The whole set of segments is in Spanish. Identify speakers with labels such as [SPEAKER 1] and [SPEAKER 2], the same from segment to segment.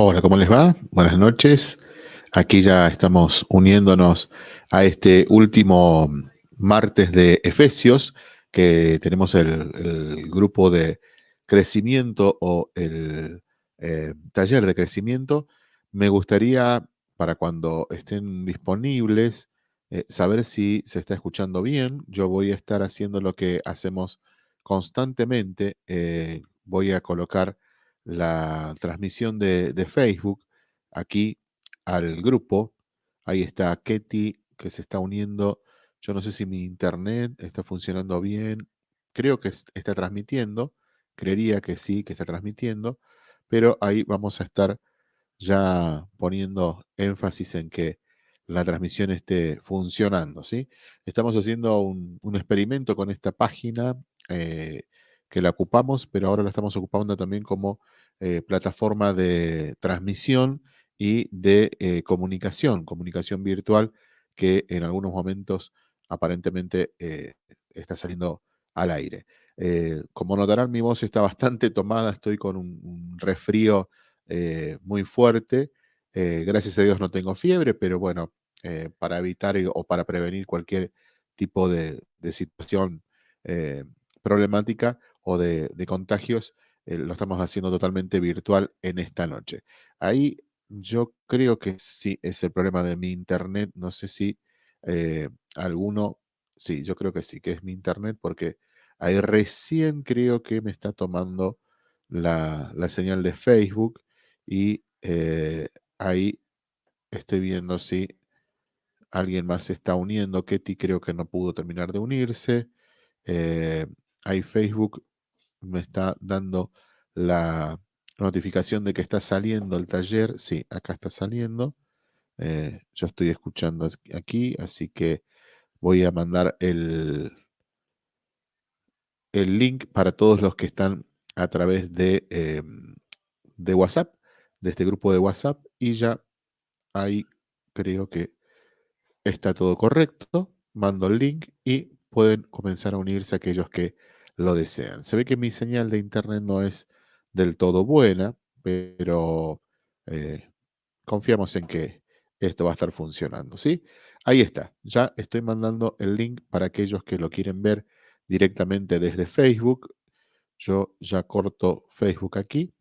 [SPEAKER 1] Hola, ¿cómo les va? Buenas noches. Aquí ya estamos uniéndonos a este último martes de Efesios, que tenemos el, grupo de crecimiento o el eh, taller de crecimiento. Me gustaría, para cuando estén disponibles, eh, saber si se está escuchando bien. Yo voy a estar haciendo lo que hacemos constantemente. Eh, voy a colocar la transmisión de, Facebook aquí al grupo. Ahí está Ketty que se está uniendo. Yo no sé si mi internet está funcionando bien. Creo que está transmitiendo. Creería que sí, que está transmitiendo. Pero ahí vamos a estar ya poniendo énfasis en que la transmisión esté funcionando. ¿sí? Estamos haciendo un, experimento con esta página eh, que la ocupamos, pero ahora la estamos ocupando también como eh, plataforma de transmisión y de eh, comunicación, comunicación virtual, que en algunos momentos aparentemente eh, está saliendo al aire. como notarán, mi voz está bastante tomada, estoy con un, resfrío muy fuerte. gracias a Dios no tengo fiebre, pero bueno, para evitar o para prevenir cualquier tipo de, situación problemática o de contagios, eh, lo estamos haciendo totalmente virtual en esta noche. Ahí yo creo que sí es el problema de mi internet. No sé si eh, alguno, sí, yo creo que sí, que es mi internet porque ahí recién creo que me está tomando la, señal de Facebook y eh, ahí estoy viendo si alguien más se está uniendo. Ketty creo que no pudo terminar de unirse. ahí Facebook me está dando la notificación de que está saliendo el taller. Sí, acá está saliendo. Eh, yo estoy escuchando aquí, así que voy a mandar el, el link para todos los que están a través de, em, de WhatsApp, de este grupo de WhatsApp, y ya ahí creo que está todo correcto. Mando el link y pueden comenzar a unirse aquellos que lo desean. Se ve que mi señal de internet no es del todo buena, pero eh, confiamos en que esto va a estar funcionando, ¿sí? Ahí está, ya estoy mandando el link para aquellos que lo quieren ver directamente desde Facebook. Yo ya corto Facebook aquí.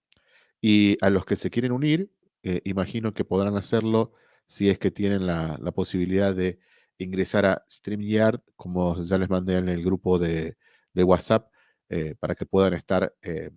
[SPEAKER 1] Y a los que se quieren unir, eh, imagino que podrán hacerlo si es que tienen la, la posibilidad de ingresar a StreamYard, como ya les mandé en el grupo de, de WhatsApp eh, para que puedan estar eh,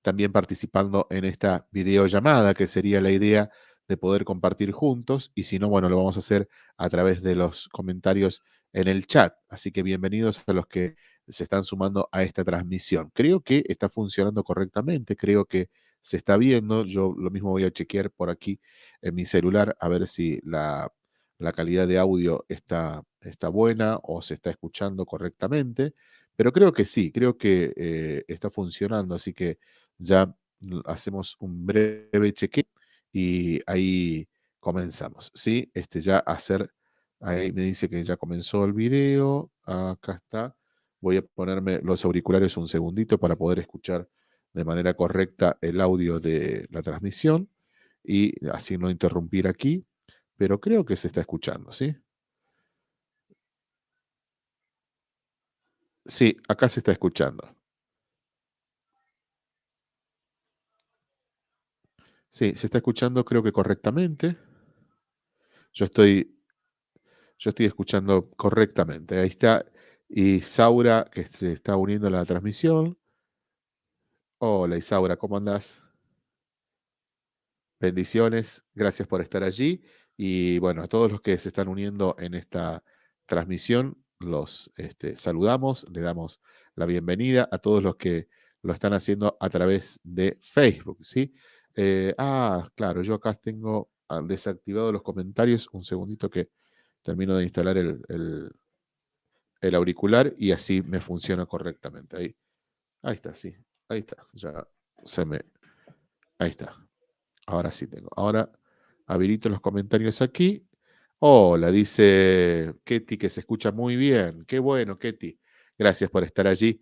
[SPEAKER 1] también participando en esta videollamada, que sería la idea de poder compartir juntos. Y si no, bueno, lo vamos a hacer a través de los comentarios en el chat. Así que bienvenidos a los que se están sumando a esta transmisión. Creo que está funcionando correctamente, creo que se está viendo. Yo lo mismo voy a chequear por aquí en mi celular a ver si la, calidad de audio está, está buena o se está escuchando correctamente. Pero creo que sí, creo que eh, está funcionando, así que ya hacemos un breve cheque y ahí comenzamos, ¿sí? Este ya hacer, ahí me dice que ya comenzó el video, acá está. Voy a ponerme los auriculares un segundito para poder escuchar de manera correcta el audio de la transmisión y así no interrumpir aquí, pero creo que se está escuchando, ¿sí? Sí, acá se está escuchando. Sí, se está escuchando creo que correctamente. Yo estoy, yo estoy escuchando correctamente. Ahí está Isaura que se está uniendo a la transmisión. Hola Isaura, ¿cómo andás? Bendiciones, gracias por estar allí. Y bueno, a todos los que se están uniendo en esta transmisión, los este, saludamos, le damos la bienvenida a todos los que lo están haciendo a través de Facebook, ¿sí? Eh, ah, claro, yo acá tengo ah, desactivado los comentarios. Un segundito que termino de instalar el, el, auricular y así me funciona correctamente. Ahí, ahí está, sí, ahí está. Ya se me... Ahí está. Ahora sí tengo. Ahora habilito los comentarios aquí Hola, dice Ketty que se escucha muy bien. Qué bueno, Ketty. Gracias por estar allí.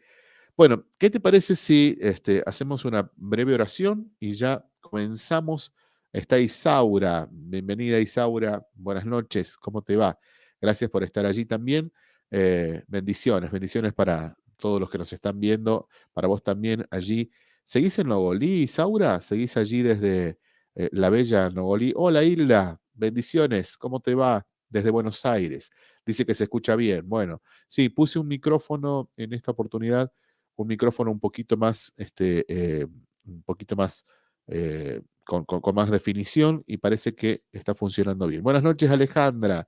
[SPEAKER 1] Bueno, ¿qué te parece si este, hacemos una breve oración y ya comenzamos Está Isaura, bienvenida Isaura, buenas noches, ¿cómo te va? Gracias por estar allí también. Eh, bendiciones, bendiciones para todos los que nos están viendo, para vos también allí. ¿Seguís en Nogolí, Isaura? ¿Seguís allí desde eh, la bella Nogolí? Hola Hilda, bendiciones, ¿cómo te va? Desde Buenos Aires. Dice que se escucha bien. Bueno, sí, puse un micrófono en esta oportunidad, un micrófono un poquito más, este, eh, un poquito más, con, con más definición y parece que está funcionando bien. Buenas noches Alejandra,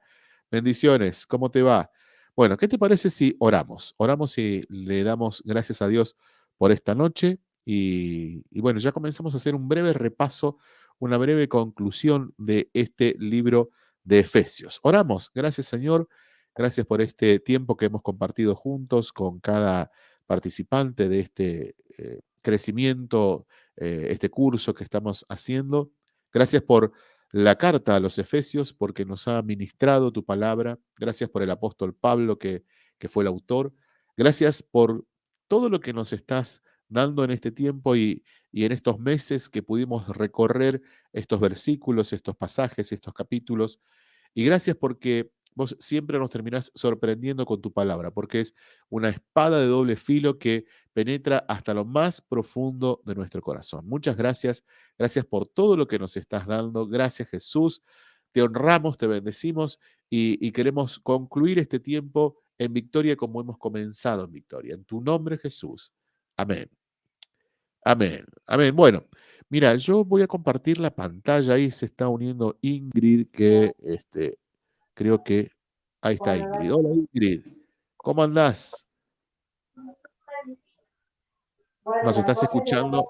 [SPEAKER 1] bendiciones, ¿cómo te va? Bueno, ¿qué te parece si oramos? Oramos y le damos gracias a Dios por esta noche y, bueno, ya comenzamos a hacer un breve repaso, una breve conclusión de este libro de Efesios. Oramos, gracias Señor, gracias por este tiempo que hemos compartido juntos con cada participante de este eh, crecimiento, eh, este curso que estamos haciendo. Gracias por la carta a los Efesios porque nos ha ministrado tu palabra. Gracias por el apóstol Pablo que, que fue el autor. Gracias por todo lo que nos estás dando en este tiempo y, y en estos meses que pudimos recorrer estos versículos, estos pasajes, estos capítulos. Y gracias porque vos siempre nos terminás sorprendiendo con tu palabra, porque es una espada de doble filo que penetra hasta lo más profundo de nuestro corazón. Muchas gracias, gracias por todo lo que nos estás dando. Gracias Jesús, te honramos, te bendecimos y, queremos concluir este tiempo en victoria como hemos comenzado en victoria. En tu nombre Jesús. Amén. Amén. Amén. Bueno, mira, yo voy a compartir la pantalla. Ahí se está uniendo Ingrid, que este, Creo que ahí está Ingrid. Hola Ingrid, ¿cómo andás? ¿Nos estás escuchando?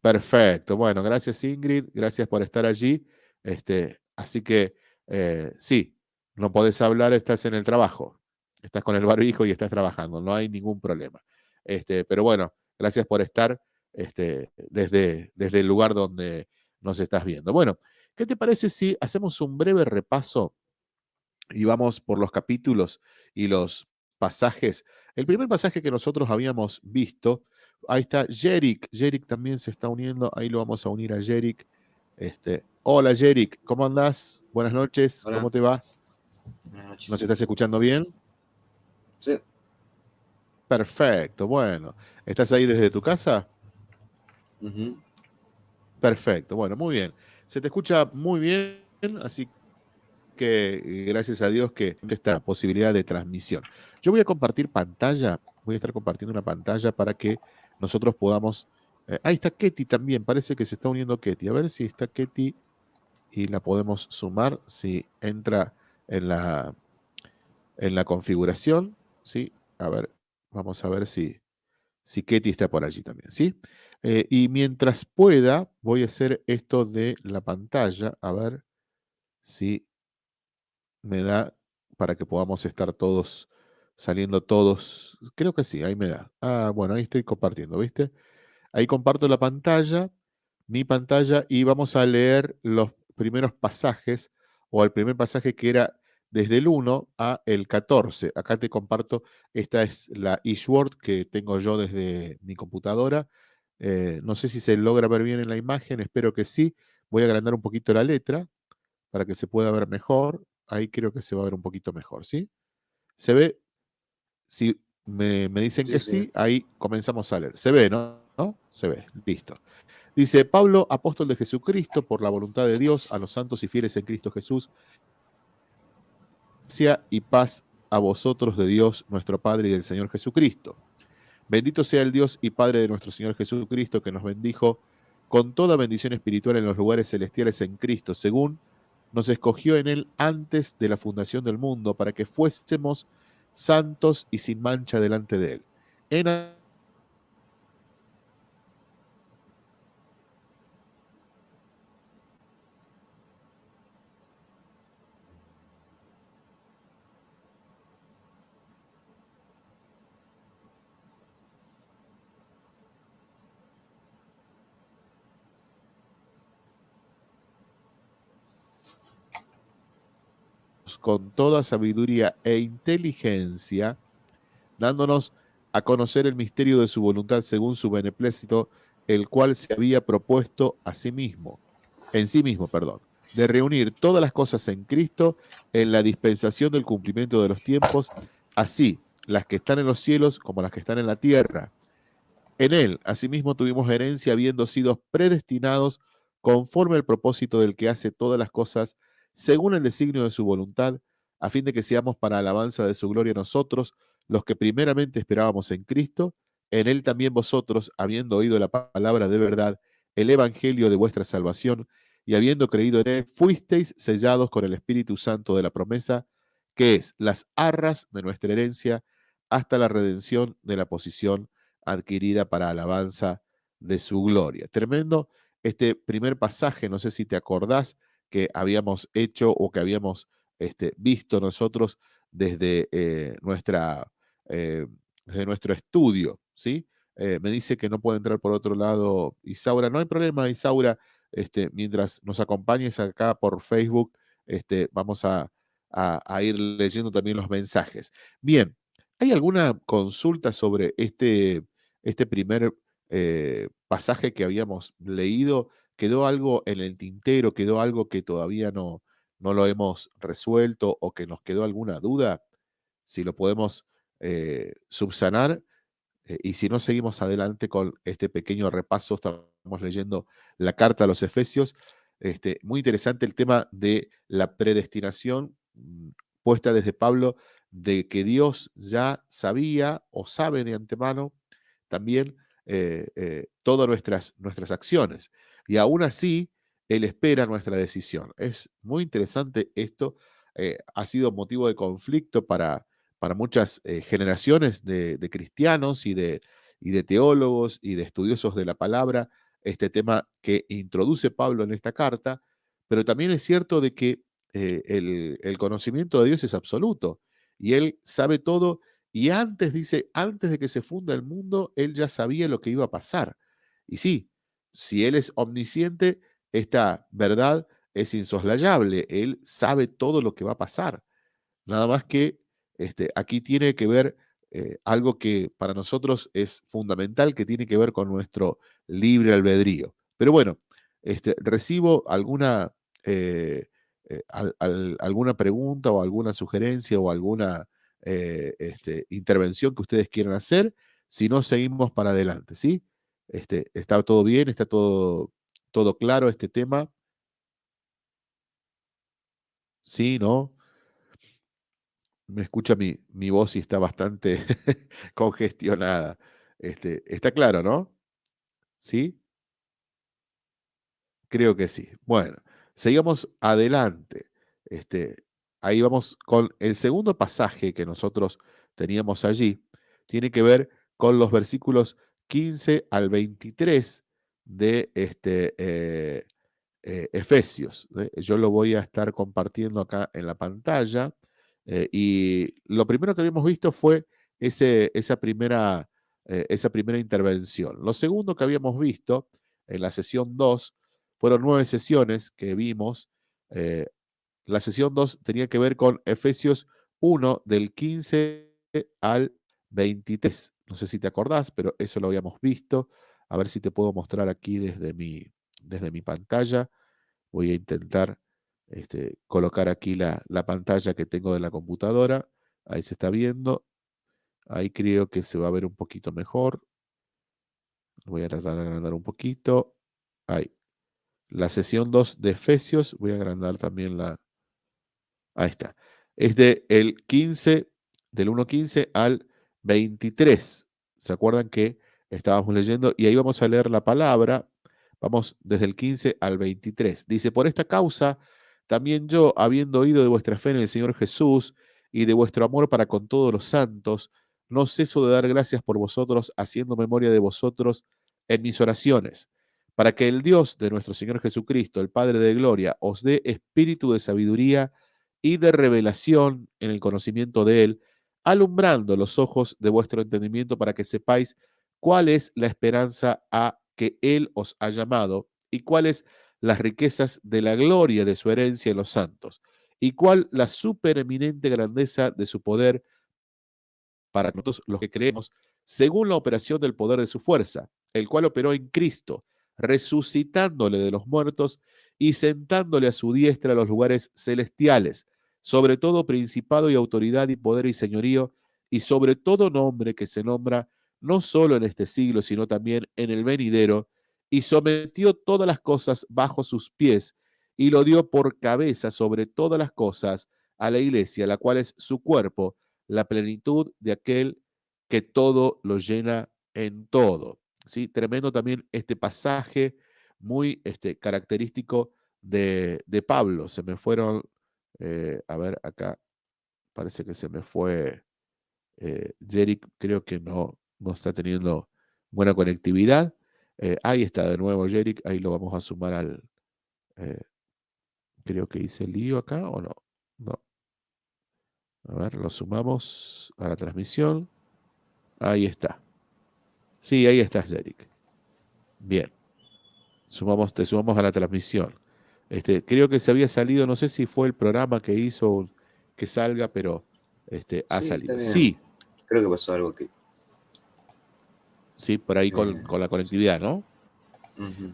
[SPEAKER 1] Perfecto, bueno, gracias Ingrid, gracias por estar allí. Este, así que eh, sí, no podés hablar, estás en el trabajo, estás con el barbijo y estás trabajando, no hay ningún problema. Este, pero bueno, gracias por estar este, desde, desde el lugar donde, nos estás viendo. Bueno, ¿qué te parece si hacemos un breve repaso y vamos por los capítulos y los pasajes? El primer pasaje que nosotros habíamos visto, ahí está Jerick, Jerick también se está uniendo, ahí lo vamos a unir a Jerick. Este, hola Jerick, ¿cómo andás? Buenas noches, ¿cómo te va? Buenas noches. ¿Nos estás escuchando bien?
[SPEAKER 2] Sí.
[SPEAKER 1] Perfecto, bueno. ¿Estás ahí desde tu casa? Perfecto, bueno, muy bien. Se te escucha muy bien, así que eh, gracias a Dios que esta posibilidad de transmisión. Yo voy a compartir pantalla, voy a estar compartiendo una pantalla para que nosotros podamos... Eh, ahí está Ketty también, parece que se está uniendo Ketty. A ver si está Ketty y la podemos sumar, si entra en la, en la configuración, ¿sí? A ver, vamos a ver si, si Ketty está por allí también, ¿sí? Eh, y mientras pueda, voy a hacer esto de la pantalla, a ver si me da para que podamos estar todos saliendo todos. Creo que sí, ahí me da. Ah, bueno, ahí estoy compartiendo, ¿viste? Ahí comparto la pantalla, mi pantalla, y vamos a leer los primeros pasajes, o el primer pasaje que era desde el 1 a el 14. Acá te comparto, esta es la eSword que tengo yo desde mi computadora. Eh, no sé si se logra ver bien en la imagen, espero que sí. Voy a agrandar un poquito la letra para que se pueda ver mejor. Ahí creo que se va a ver un poquito mejor, ¿sí? ¿Se ve? Si me, dicen que sí, ahí comenzamos a leer. Se ve, ¿no? ¿no? Se ve, listo. Dice, Pablo, apóstol de Jesucristo, por la voluntad de Dios, a los santos y fieles en Cristo Jesús, y paz a vosotros de Dios, nuestro Padre y del Señor Jesucristo Bendito sea el Dios y Padre de nuestro Señor Jesucristo, que nos bendijo con toda bendición espiritual en los lugares celestiales en Cristo, según nos escogió en Él antes de la fundación del mundo, para que fuésemos santos y sin mancha delante de Él. En con toda sabiduría e inteligencia, dándonos a conocer el misterio de su voluntad según su beneplácito el cual se había propuesto a sí mismo, en sí mismo, perdón, de reunir todas las cosas en Cristo en la dispensación del cumplimiento de los tiempos, así las que están en los cielos como las que están en la tierra. En él, asimismo, tuvimos herencia habiendo sido predestinados conforme al propósito del que hace todas las cosas según el designio de su voluntad, a fin de que seamos para alabanza de su gloria nosotros, los que primeramente esperábamos en Cristo, en él también vosotros, habiendo oído la palabra de verdad, el evangelio de vuestra salvación, y habiendo creído en él, fuisteis sellados con el Espíritu Santo de la promesa, que es las arras de nuestra herencia hasta la redención de la posición adquirida para alabanza de su gloria. Tremendo este primer pasaje, no sé si te acordás que habíamos hecho o que habíamos este, visto nosotros desde, eh, nuestra, eh, desde nuestro estudio, ¿sí? Eh, me dice que no puede entrar por otro lado Isaura. No hay problema, Isaura. Este, mientras nos acompañes acá por Facebook, este, vamos a, ir leyendo también los mensajes. Bien, ¿hay alguna consulta sobre este, este primer pasaje que habíamos leído? ¿Quedó algo en el tintero? ¿Quedó algo que todavía no, no lo hemos resuelto o que nos quedó alguna duda? Si lo podemos eh, subsanar eh, y si no, seguimos adelante con este pequeño repaso. Estamos leyendo la carta a los Efesios. Este, muy interesante el tema de la predestinación mm, puesta desde Pablo, de que Dios ya sabía o sabe de antemano también eh, todas nuestras, nuestras acciones. Y aún así, Él espera nuestra decisión. Es muy interesante esto. ha sido motivo de conflicto para, para muchas eh, generaciones de, cristianos y de, y de teólogos y de estudiosos de la palabra, este tema que introduce Pablo en esta carta, pero también es cierto de que eh, el, conocimiento de Dios es absoluto y Él sabe todo y antes, dice, antes de que se funda el mundo, Él ya sabía lo que iba a pasar. Y sí, si Él es omnisciente, esta verdad es insoslayable, Él sabe todo lo que va a pasar. Nada más que este, aquí tiene que ver eh, algo que para nosotros es fundamental, que tiene que ver con nuestro libre albedrío. Pero bueno, este, recibo alguna, eh, eh, alguna pregunta o alguna sugerencia o alguna este, intervención que ustedes quieran hacer. Si no, seguimos para adelante, ¿sí? Este, ¿Está todo bien? ¿Está todo, todo claro este tema? ¿Sí? ¿No? me escucha mi, mi voz y está bastante congestionada. Este, está claro, ¿no? ¿Sí? Creo que sí. Bueno, seguimos adelante. Este, ahí vamos con el segundo pasaje que nosotros teníamos allí. Tiene que ver con los versículos 15 al 23 de este, eh, eh, Efesios. ¿eh? Yo lo voy a estar compartiendo acá en la pantalla. Y lo primero que habíamos visto fue ese, esa, primera, esa primera intervención. Lo segundo que habíamos visto en la sesión 2 fueron nueve sesiones que vimos. La sesión 2 tenía que ver con Efesios 1 del 15 al 23. No sé si te acordás, pero eso lo habíamos visto. A ver si te puedo mostrar aquí desde mi, desde mi pantalla. Voy a intentar este, colocar aquí la, pantalla que tengo de la computadora. Ahí se está viendo. Ahí creo que se va a ver un poquito mejor. Voy a tratar de agrandar un poquito. Ahí. La sesión 2 de Efesios. Voy a agrandar también la... Ahí está. Es de el 15, del 1.15 al 23. ¿Se acuerdan que estábamos leyendo? Y ahí vamos a leer la palabra. Vamos desde el 15 al 23. Dice, por esta causa también yo, habiendo oído de vuestra fe en el Señor Jesús y de vuestro amor para con todos los santos, no ceso de dar gracias por vosotros, haciendo memoria de vosotros en mis oraciones, para que el Dios de nuestro Señor Jesucristo, el Padre de Gloria, os dé espíritu de sabiduría y de revelación en el conocimiento de Él, alumbrando los ojos de vuestro entendimiento para que sepáis cuál es la esperanza a que Él os ha llamado y cuál es las riquezas de la gloria de su herencia en los santos, y cuál la supereminente grandeza de su poder para nosotros los que creemos, según la operación del poder de su fuerza, el cual operó en Cristo, resucitándole de los muertos y sentándole a su diestra a los lugares celestiales, sobre todo principado y autoridad y poder y señorío, y sobre todo nombre que se nombra no solo en este siglo, sino también en el venidero, y sometió todas las cosas bajo sus pies, y lo dio por cabeza sobre todas las cosas a la iglesia, la cual es su cuerpo, la plenitud de aquel que todo lo llena en todo. ¿Sí? Tremendo también este pasaje, muy este, característico de, Pablo. Se me fueron, eh, a ver, acá parece que se me fue eh, creo que no, no está teniendo buena conectividad. Eh, ahí está de nuevo Jerick, ahí lo vamos a sumar al... Eh, creo que hice lío acá o no. No. A ver, lo sumamos a la transmisión. Ahí está. Sí, ahí está Jerick. Bien. Sumamos, te sumamos a la transmisión. Este, creo que se había salido, no sé si fue el programa que hizo que salga, pero este, ha salido. Sí.
[SPEAKER 2] Creo que pasó algo que
[SPEAKER 1] ¿sí? Por ahí con, la conectividad, ¿no?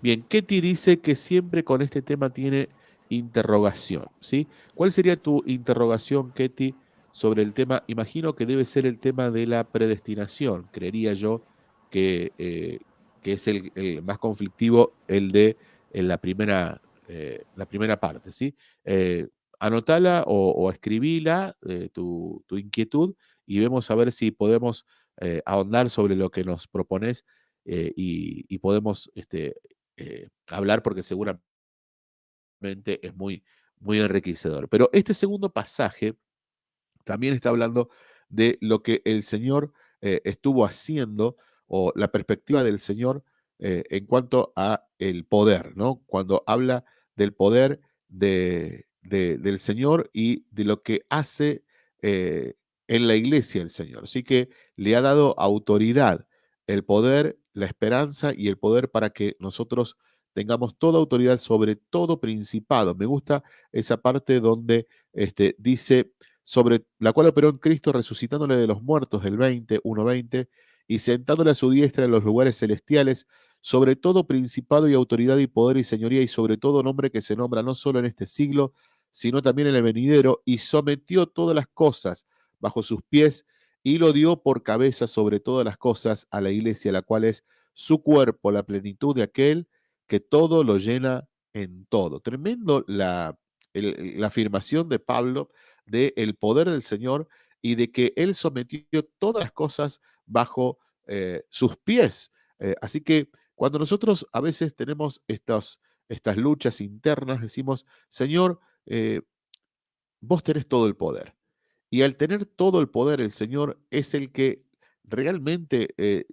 [SPEAKER 1] Bien, Ketty dice que siempre con este tema tiene interrogación, ¿sí? ¿Cuál sería tu interrogación, Ketty, sobre el tema? Imagino que debe ser el tema de la predestinación, creería yo que, eh, que es el, más conflictivo, el de en la, primera, eh, la primera parte, ¿sí? Eh, anotala o, escribila tu, tu inquietud y vemos a ver si podemos eh, ahondar sobre lo que nos propones eh, y, podemos este, eh, hablar porque seguramente es muy, muy enriquecedor. Pero este segundo pasaje también está hablando de lo que el Señor estuvo haciendo o la perspectiva del Señor en cuanto a el poder, ¿no? Cuando habla del poder de, del Señor y de lo que hace en la iglesia el Señor. Así que le ha dado autoridad, el poder, la esperanza y el poder para que nosotros tengamos toda autoridad sobre todo principado. Me gusta esa parte donde este, dice sobre la cual operó en Cristo resucitándole de los muertos del 20, 1.20, y sentándole a su diestra en los lugares celestiales, sobre todo principado y autoridad y poder y señoría, y sobre todo nombre que se nombra no solo en este siglo, sino también en el venidero, y sometió todas las cosas bajo sus pies y lo dio por cabeza sobre todas las cosas a la iglesia, la cual es su cuerpo, la plenitud de aquel que todo lo llena en todo. Tremendo la, la afirmación de Pablo de el poder del Señor y de que Él sometió todas las cosas bajo eh, sus pies. Eh, así que cuando nosotros a veces tenemos estas, estas luchas internas, decimos, Señor, eh, vos tenés todo el poder. Y al tener todo el poder, el Señor es el que realmente eh,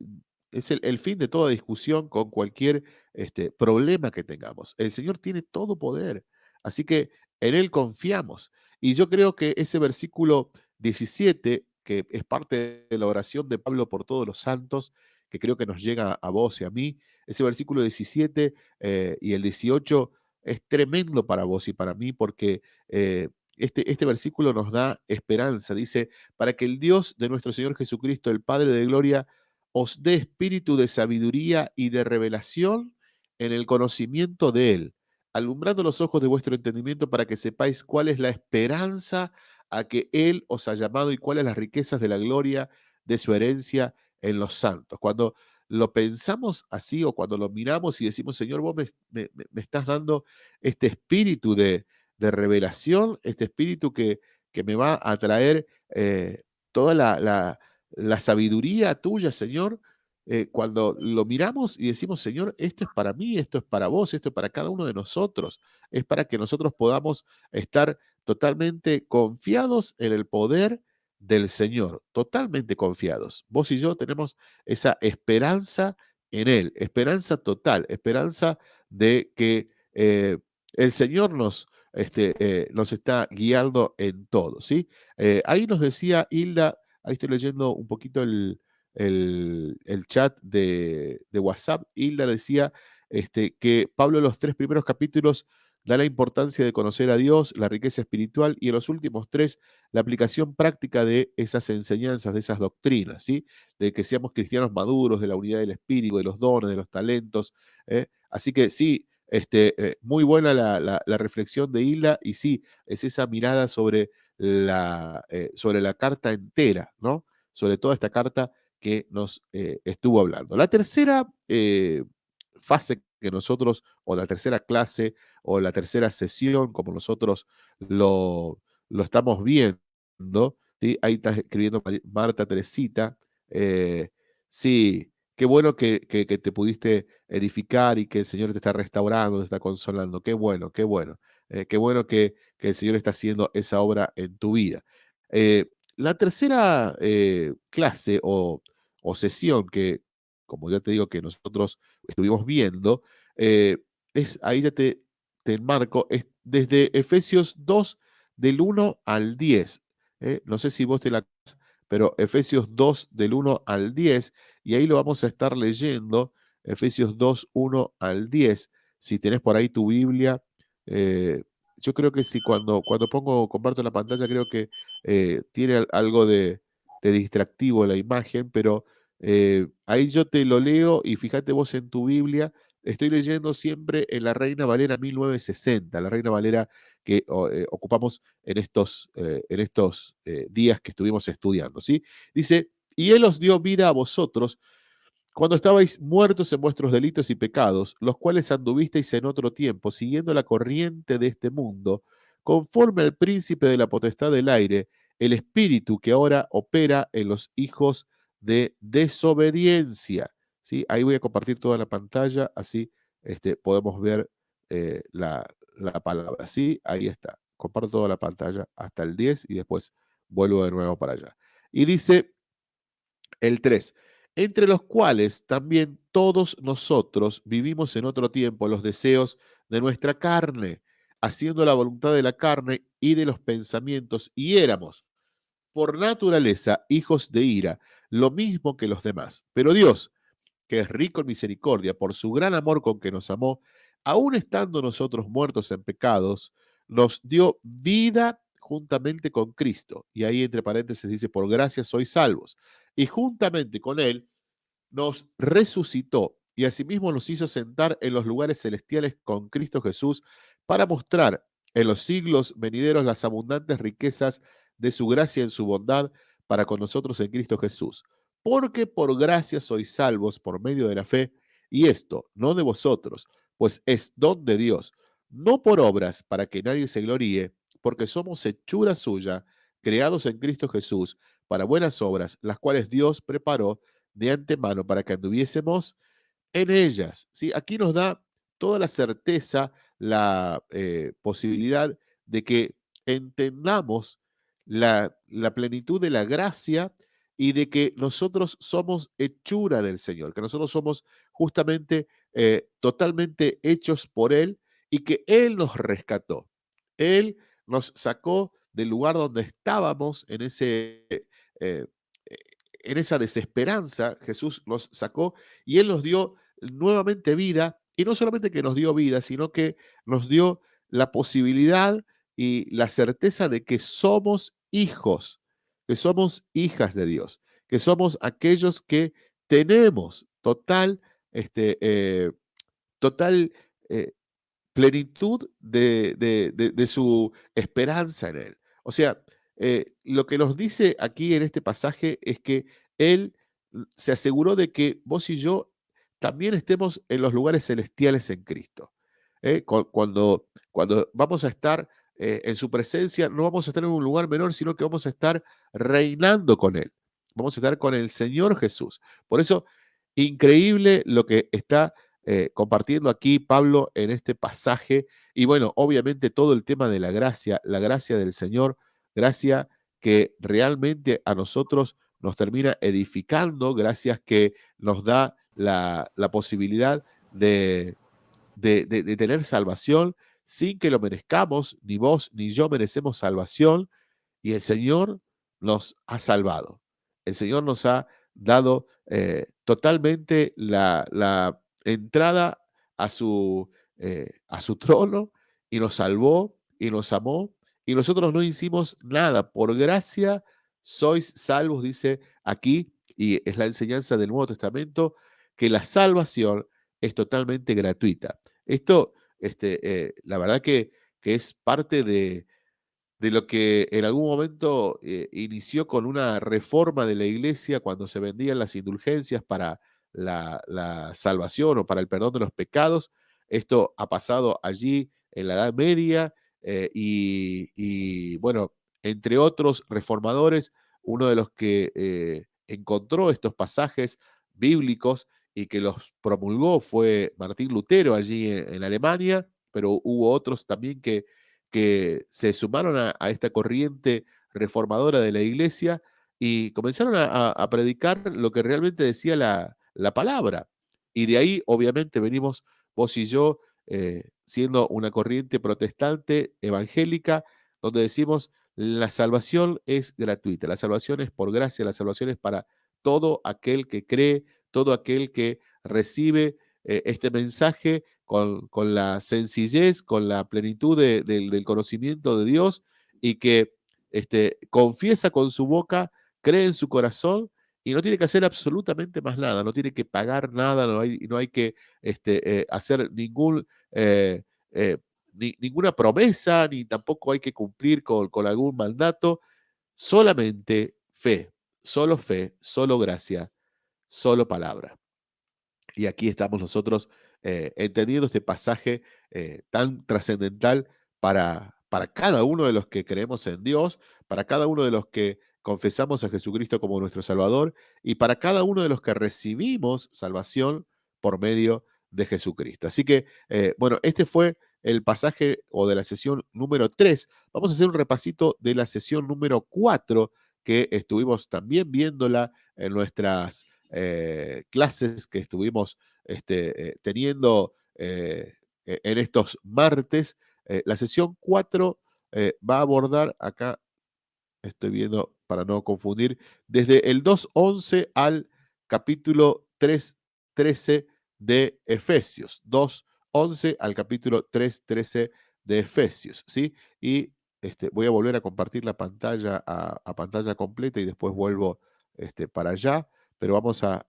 [SPEAKER 1] es el, fin de toda discusión con cualquier este, problema que tengamos. El Señor tiene todo poder, así que en Él confiamos. Y yo creo que ese versículo 17, que es parte de la oración de Pablo por todos los santos, que creo que nos llega a vos y a mí, ese versículo 17 eh, y el 18 es tremendo para vos y para mí porque eh, este, este versículo nos da esperanza. Dice, para que el Dios de nuestro Señor Jesucristo, el Padre de Gloria, os dé espíritu de sabiduría y de revelación en el conocimiento de Él, alumbrando los ojos de vuestro entendimiento para que sepáis cuál es la esperanza a que Él os ha llamado y cuáles las riquezas de la gloria de su herencia en los santos. Cuando lo pensamos así o cuando lo miramos y decimos, Señor, vos me estás dando este espíritu de, revelación, este espíritu que, que me va a traer eh, toda la, sabiduría tuya, Señor, eh, cuando lo miramos y decimos, Señor, esto es para mí, esto es para vos, esto es para cada uno de nosotros, es para que nosotros podamos estar totalmente confiados en el poder del Señor, totalmente confiados. Vos y yo tenemos esa esperanza en Él, esperanza total, esperanza de que eh, el Señor nos, este, eh, nos está guiando en todo, ¿sí? Eh, ahí nos decía Hilda, ahí estoy leyendo un poquito el, chat de, WhatsApp, Hilda decía este, que Pablo los tres primeros capítulos da la importancia de conocer a Dios, la riqueza espiritual y en los últimos tres, la aplicación práctica de esas enseñanzas, de esas doctrinas, ¿sí? De que seamos cristianos maduros, de la unidad del espíritu, de los dones, de los talentos. ¿eh? Así que sí, este, eh, muy buena la, reflexión de Hilda y sí, es esa mirada sobre la, eh, sobre la carta entera, ¿no? Sobre toda esta carta que nos estuvo hablando. La tercera fase que nosotros, o la tercera clase, o la tercera sesión, como nosotros lo, lo estamos viendo, ¿sí? ahí está escribiendo Marta Teresita, eh, sí, qué bueno que, te pudiste edificar y que el Señor te está restaurando, te está consolando, qué bueno, qué bueno, eh, qué bueno que, el Señor está haciendo esa obra en tu vida. Eh, la tercera clase o, o sesión que, como ya te digo, que nosotros estuvimos viendo, eh, es, ahí ya te, te enmarco, es desde Efesios 2, del 1 al 10. ¿eh? No sé si vos te la... Pero Efesios 2, del 1 al 10, y ahí lo vamos a estar leyendo, Efesios 2, 1 al 10. Si tenés por ahí tu Biblia, eh, yo creo que si cuando, cuando pongo, comparto la pantalla, creo que tiene algo de, de distractivo la imagen, pero eh, ahí yo te lo leo y fíjate vos en tu Biblia, estoy leyendo siempre en la Reina Valera 1960, la Reina Valera que eh, ocupamos en estos, eh, en estos días que estuvimos estudiando. ¿sí? Dice, y Él os dio vida a vosotros cuando estabais muertos en vuestros delitos y pecados, los cuales anduvisteis en otro tiempo, siguiendo la corriente de este mundo, conforme al príncipe de la potestad del aire, el espíritu que ahora opera en los hijos de desobediencia. ¿sí? Ahí voy a compartir toda la pantalla, así este, podemos ver eh, la, palabra. ¿sí? Ahí está. Comparto toda la pantalla hasta el 10 y después vuelvo de nuevo para allá. Y dice el 3, entre los cuales también todos nosotros vivimos en otro tiempo los deseos de nuestra carne, haciendo la voluntad de la carne y de los pensamientos, y éramos por naturaleza hijos de ira, lo mismo que los demás. Pero Dios, que es rico en misericordia, por su gran amor con que nos amó, aun estando nosotros muertos en pecados, nos dio vida juntamente con Cristo. Y ahí entre paréntesis dice, por gracia sois salvos. Y juntamente con Él nos resucitó y asimismo nos hizo sentar en los lugares celestiales con Cristo Jesús para mostrar en los siglos venideros las abundantes riquezas de su gracia en su bondad para con nosotros en Cristo Jesús. Porque por gracia sois salvos por medio de la fe, y esto no de vosotros, pues es don de Dios, no por obras para que nadie se gloríe, porque somos hechura suya, creados en Cristo Jesús, para buenas obras, las cuales Dios preparó de antemano para que anduviésemos en ellas. ¿sí? Aquí nos da toda la certeza, la eh, posibilidad de que entendamos la, plenitud de la gracia y de que nosotros somos hechura del Señor, que nosotros somos justamente eh, totalmente hechos por Él y que Él nos rescató. Él nos sacó del lugar donde estábamos en, ese, eh, en esa desesperanza. Jesús nos sacó y Él nos dio nuevamente vida. Y no solamente que nos dio vida, sino que nos dio la posibilidad y la certeza de que somos hijos, que somos hijas de Dios, que somos aquellos que tenemos total, este, eh, total eh, plenitud de, su esperanza en Él. O sea, eh, lo que nos dice aquí en este pasaje es que Él se aseguró de que vos y yo también estemos en los lugares celestiales en Cristo. Cuando, cuando vamos a estar eh, en su presencia, no vamos a estar en un lugar menor, sino que vamos a estar reinando con Él. Vamos a estar con el Señor Jesús. Por eso, increíble lo que está eh, compartiendo aquí Pablo en este pasaje. Y bueno, obviamente todo el tema de la gracia, la gracia del Señor, gracia que realmente a nosotros nos termina edificando, gracias que nos da la, posibilidad de, de, tener salvación, sin que lo merezcamos, ni vos ni yo merecemos salvación, y el Señor nos ha salvado. El Señor nos ha dado eh, totalmente la, entrada a su, eh, a su trono y nos salvó y nos amó y nosotros no hicimos nada. Por gracia sois salvos, dice aquí, y es la enseñanza del Nuevo Testamento, que la salvación es totalmente gratuita. Esto, este, eh, la verdad que, que es parte de, de lo que en algún momento eh, inició con una reforma de la iglesia cuando se vendían las indulgencias para la, salvación o para el perdón de los pecados. Esto ha pasado allí en la Edad Media eh, y, bueno, entre otros reformadores, uno de los que encontró estos pasajes bíblicos y que los promulgó fue Martín Lutero allí en Alemania, pero hubo otros también que que se sumaron a, esta corriente reformadora de la iglesia y comenzaron a, predicar lo que realmente decía la, palabra. Y de ahí, obviamente, venimos vos y yo eh, siendo una corriente protestante evangélica, donde decimos la salvación es gratuita, la salvación es por gracia, la salvación es para todo aquel que cree, todo aquel que recibe eh, este mensaje con, la sencillez, con la plenitud del conocimiento de Dios y que este, confiesa con su boca, cree en su corazón y no tiene que hacer absolutamente más nada, no tiene que pagar nada, no hay, no hay que este, eh, hacer ningún, eh, ninguna promesa, ni tampoco hay que cumplir con, con algún mandato, solamente fe, solo fe, solo gracia, solo palabra. Y aquí estamos nosotros eh, entendiendo este pasaje eh, tan trascendental para, para cada uno de los que creemos en Dios, para cada uno de los que confesamos a Jesucristo como nuestro Salvador y para cada uno de los que recibimos salvación por medio de Jesucristo. Así que, eh, bueno, este fue el pasaje o de la sesión número 3. Vamos a hacer un repasito de la sesión número 4 que estuvimos también viéndola en nuestras eh, clases que estuvimos este, eh, teniendo eh, e-, en estos martes. la sesión 4 va a abordar acá, estoy viendo para no confundir, desde el 2.11 al capítulo 3.13 de Efesios. 2.11 al capítulo 3.13 de Efesios, ¿sí? Y este, voy a volver a compartir la pantalla a, pantalla completa y después vuelvo este, para allá pero vamos a,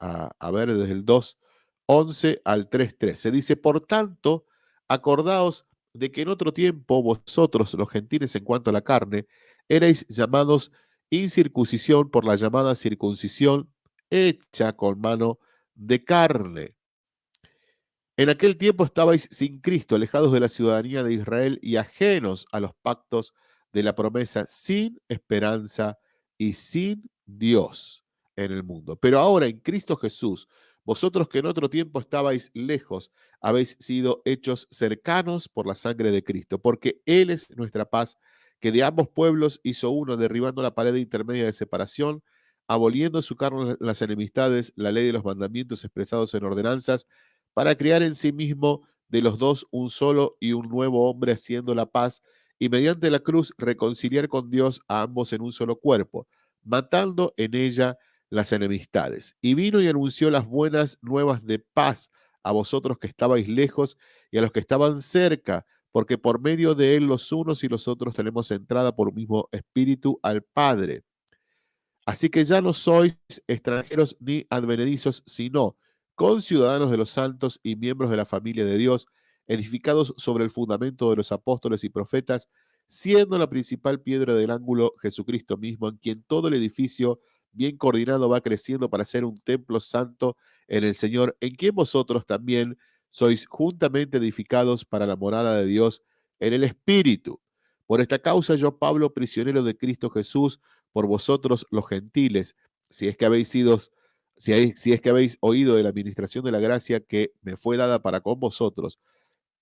[SPEAKER 1] ver desde el 2.11 al 3.3. Se dice, por tanto, acordaos de que en otro tiempo vosotros, los gentiles en cuanto a la carne, erais llamados incircuncisión por la llamada circuncisión hecha con mano de carne. En aquel tiempo estabais sin Cristo, alejados de la ciudadanía de Israel y ajenos a los pactos de la promesa, sin esperanza y sin Dios en el mundo. Pero ahora en Cristo Jesús, vosotros que en otro tiempo estabais lejos, habéis sido hechos cercanos por la sangre de Cristo, porque Él es nuestra paz, que de ambos pueblos hizo uno, derribando la pared intermedia de separación, aboliendo en su carne las enemistades, la ley de los mandamientos expresados en ordenanzas, para crear en sí mismo de los dos un solo y un nuevo hombre haciendo la paz, y mediante la cruz reconciliar con Dios a ambos en un solo cuerpo, matando en ella las enemistades. Y vino y anunció las buenas nuevas de paz a vosotros que estabais lejos y a los que estaban cerca, porque por medio de él los unos y los otros tenemos entrada por un mismo espíritu al Padre. Así que ya no sois extranjeros ni advenedizos, sino conciudadanos de los santos y miembros de la familia de Dios, edificados sobre el fundamento de los apóstoles y profetas, siendo la principal piedra del ángulo Jesucristo mismo, en quien todo el edificio bien coordinado va creciendo para ser un templo santo en el Señor, en quien vosotros también sois juntamente edificados para la morada de Dios en el Espíritu. Por esta causa yo, Pablo, prisionero de Cristo Jesús, por vosotros los gentiles, si es que habéis sido, si, si es que habéis oído de la administración de la gracia que me fue dada para con vosotros,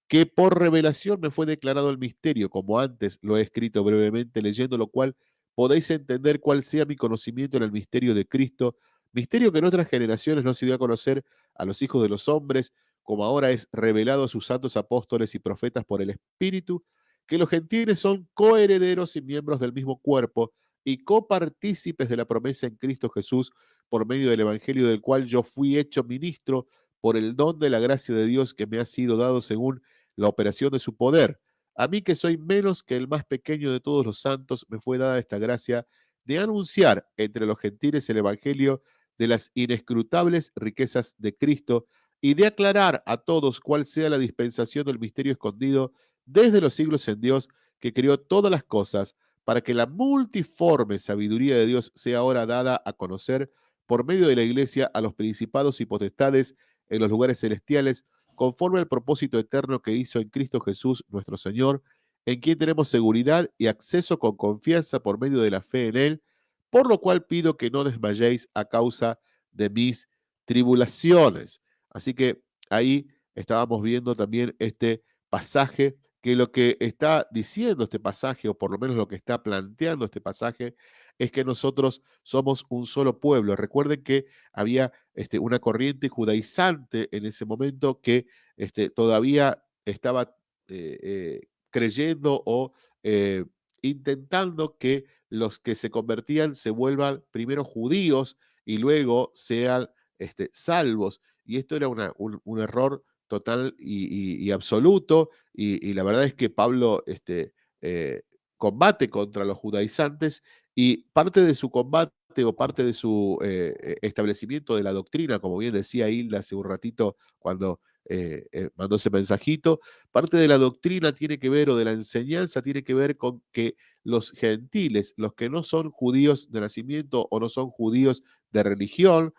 [SPEAKER 1] que por revelación me fue declarado el misterio, como antes lo he escrito brevemente, leyendo lo cual podéis entender cuál sea mi conocimiento en el misterio de Cristo, misterio que en otras generaciones no se dio a conocer a los hijos de los hombres, como ahora es revelado a sus santos apóstoles y profetas por el Espíritu, que los gentiles son coherederos y miembros del mismo cuerpo y copartícipes de la promesa en Cristo Jesús por medio del Evangelio del cual yo fui hecho ministro por el don de la gracia de Dios que me ha sido dado según la operación de su poder a mí que soy menos que el más pequeño de todos los santos, me fue dada esta gracia de anunciar entre los gentiles el Evangelio de las inescrutables riquezas de Cristo y de aclarar a todos cuál sea la dispensación del misterio escondido desde los siglos en Dios, que creó todas las cosas, para que la multiforme sabiduría de Dios sea ahora dada a conocer por medio de la iglesia a los principados y potestades en los lugares celestiales, conforme al propósito eterno que hizo en Cristo Jesús nuestro Señor, en quien tenemos seguridad y acceso con confianza por medio de la fe en Él, por lo cual pido que no desmayéis a causa de mis tribulaciones. Así que ahí estábamos viendo también este pasaje, que lo que está diciendo este pasaje, o por lo menos lo que está planteando este pasaje, es que nosotros somos un solo pueblo. Recuerden que había este, una corriente judaizante en ese momento que este, todavía estaba eh, eh, creyendo o eh, intentando que los que se convertían se vuelvan primero judíos y luego sean este, salvos. Y esto era un, error total y, absoluto. Y, la verdad es que Pablo este, eh, combate contra los judaizantes y parte de su combate o parte de su eh, e, establecimiento de la doctrina, como bien decía Hilda hace un ratito cuando eh, mandó ese mensajito, parte de la doctrina tiene que ver o de la enseñanza tiene que ver con que los gentiles, los que no son judíos de nacimiento o no son judíos de religión,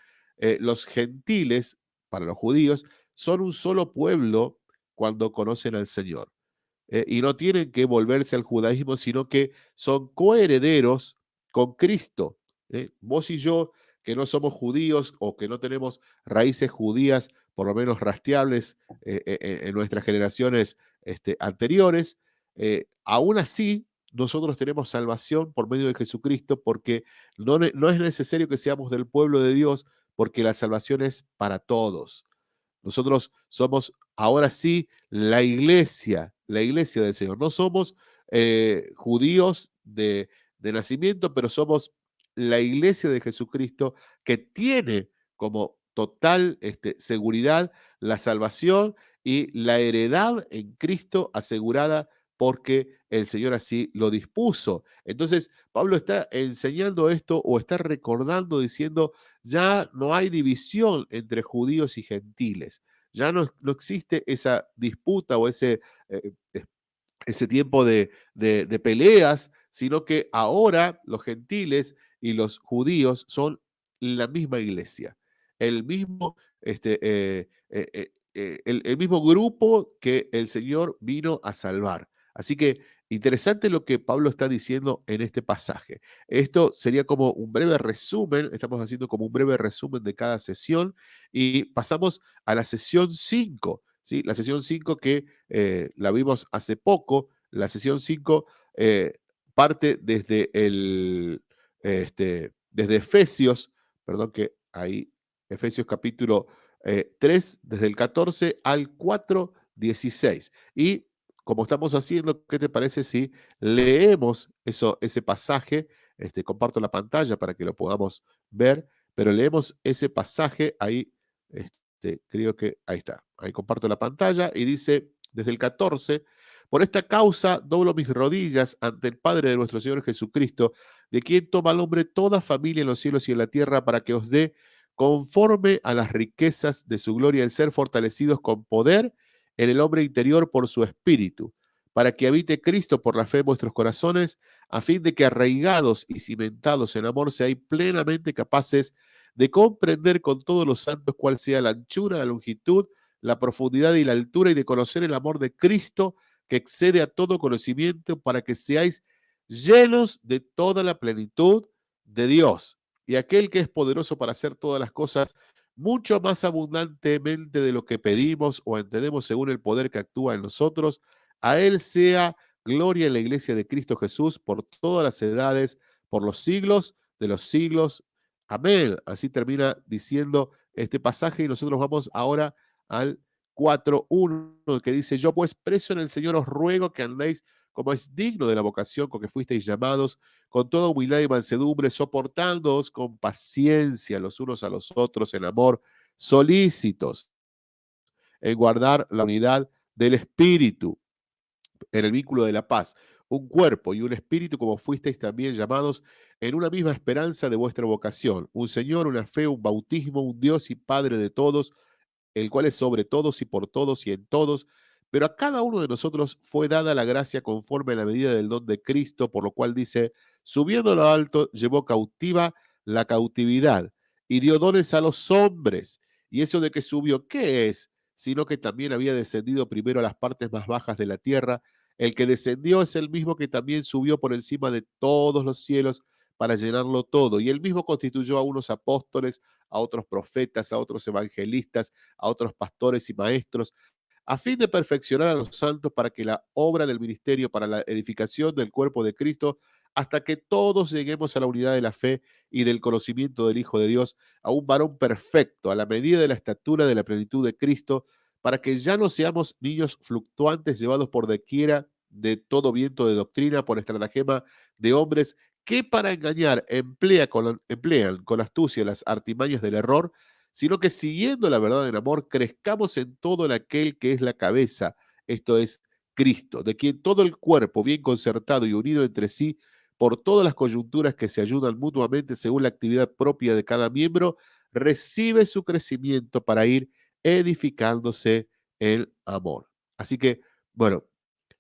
[SPEAKER 1] los gentiles para los judíos, son un solo pueblo cuando conocen al Señor. Eh, y no tienen que volverse al judaísmo, sino que son coherederos con Cristo. ¿eh? Vos y yo, que no somos judíos o que no tenemos raíces judías, por lo menos rastreables eh, en nuestras generaciones este, anteriores, aún así nosotros tenemos salvación por medio de Jesucristo porque no, no es necesario que seamos del pueblo de Dios porque la salvación es para todos. Nosotros somos ahora sí la iglesia, la iglesia del Señor. No somos eh, judíos de, nacimiento, pero somos la iglesia de Jesucristo que tiene como total este, seguridad la salvación y la heredad en Cristo asegurada porque el Señor así lo dispuso. Entonces, Pablo está enseñando esto o está recordando diciendo, ya no hay división entre judíos y gentiles, ya no, existe esa disputa o ese, eh, eh, ese tiempo de, de, peleas, sino que ahora los gentiles y los judíos son la misma iglesia, el mismo, este, eh, el, el mismo grupo que el Señor vino a salvar. Así que interesante lo que Pablo está diciendo en este pasaje. Esto sería como un breve resumen, estamos haciendo como un breve resumen de cada sesión y pasamos a la sesión 5, ¿sí? La sesión 5 que eh, la vimos hace poco, la sesión 5 eh, parte desde el, este, desde Efesios, perdón que ahí, Efesios capítulo 3, eh, desde el 14 al 4, 16. Y como estamos haciendo, ¿qué te parece si leemos eso, ese pasaje? Este, comparto la pantalla para que lo podamos ver, pero leemos ese pasaje ahí, este, creo que ahí está, ahí comparto la pantalla y dice desde el 14, por esta causa doblo mis rodillas ante el Padre de nuestro Señor Jesucristo, de quien toma el hombre toda familia en los cielos y en la tierra para que os dé conforme a las riquezas de su gloria el ser fortalecidos con poder en el hombre interior por su espíritu, para que habite Cristo por la fe en vuestros corazones, a fin de que arraigados y cimentados en amor seáis plenamente capaces de comprender con todos los santos cuál sea la anchura, la longitud, la profundidad y la altura, y de conocer el amor de Cristo que excede a todo conocimiento, para que seáis llenos de toda la plenitud de Dios. Y aquel que es poderoso para hacer todas las cosas mucho más abundantemente de lo que pedimos o entendemos según el poder que actúa en nosotros. A Él sea gloria en la iglesia de Cristo Jesús por todas las edades, por los siglos de los siglos. Amén. Así termina diciendo este pasaje y nosotros vamos ahora al 4.1 que dice, yo pues preso en el Señor os ruego que andéis como es digno de la vocación con que fuisteis llamados, con toda humildad y mansedumbre, soportándoos con paciencia los unos a los otros en amor, solícitos en guardar la unidad del Espíritu, en el vínculo de la paz, un cuerpo y un espíritu como fuisteis también llamados en una misma esperanza de vuestra vocación, un Señor, una fe, un bautismo, un Dios y Padre de todos, el cual es sobre todos y por todos y en todos, pero a cada uno de nosotros fue dada la gracia conforme a la medida del don de Cristo, por lo cual dice, subiendo a lo alto, llevó cautiva la cautividad y dio dones a los hombres. Y eso de que subió, ¿qué es? Sino que también había descendido primero a las partes más bajas de la tierra. El que descendió es el mismo que también subió por encima de todos los cielos para llenarlo todo. Y él mismo constituyó a unos apóstoles, a otros profetas, a otros evangelistas, a otros pastores y maestros, a fin de perfeccionar a los santos para que la obra del ministerio para la edificación del cuerpo de Cristo, hasta que todos lleguemos a la unidad de la fe y del conocimiento del Hijo de Dios, a un varón perfecto, a la medida de la estatura de la plenitud de Cristo, para que ya no seamos niños fluctuantes llevados por dequiera de todo viento de doctrina, por estratagema de hombres que para engañar emplean con astucia las artimañas del error, sino que siguiendo la verdad en amor, crezcamos en todo en aquel que es la cabeza, esto es Cristo, de quien todo el cuerpo, bien concertado y unido entre sí, por todas las coyunturas que se ayudan mutuamente según la actividad propia de cada miembro, recibe su crecimiento para ir edificándose el amor. Así que, bueno,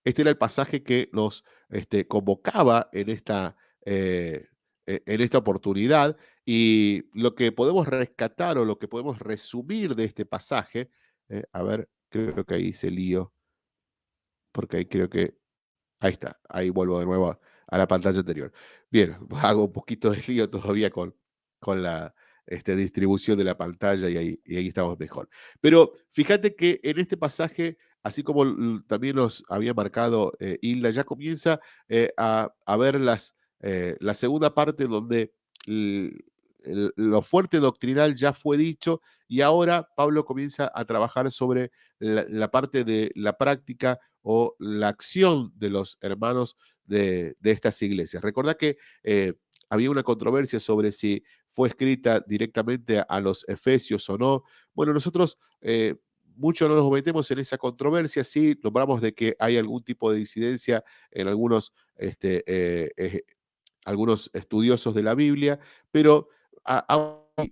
[SPEAKER 1] este era el pasaje que nos este, convocaba en esta eh, en esta oportunidad. Y lo que podemos rescatar o lo que podemos resumir de este pasaje, eh, a ver, creo que ahí se lío, porque ahí creo que, ahí está, ahí vuelvo de nuevo a, la pantalla anterior. Bien, hago un poquito de lío todavía con, con la este, distribución de la pantalla y ahí, y ahí estamos mejor. Pero fíjate que en este pasaje así como también nos había marcado eh, Hilda, ya comienza eh, a, a, ver las, eh, la segunda parte donde lo fuerte doctrinal ya fue dicho y ahora Pablo comienza a trabajar sobre la, parte de la práctica o la acción de los hermanos de, estas iglesias. Recordad que eh, había una controversia sobre si fue escrita directamente a los efesios o no. Bueno, nosotros eh, mucho no nos metemos en esa controversia, sí nombramos de que hay algún tipo de disidencia en algunos este, algunos estudiosos de la Biblia, pero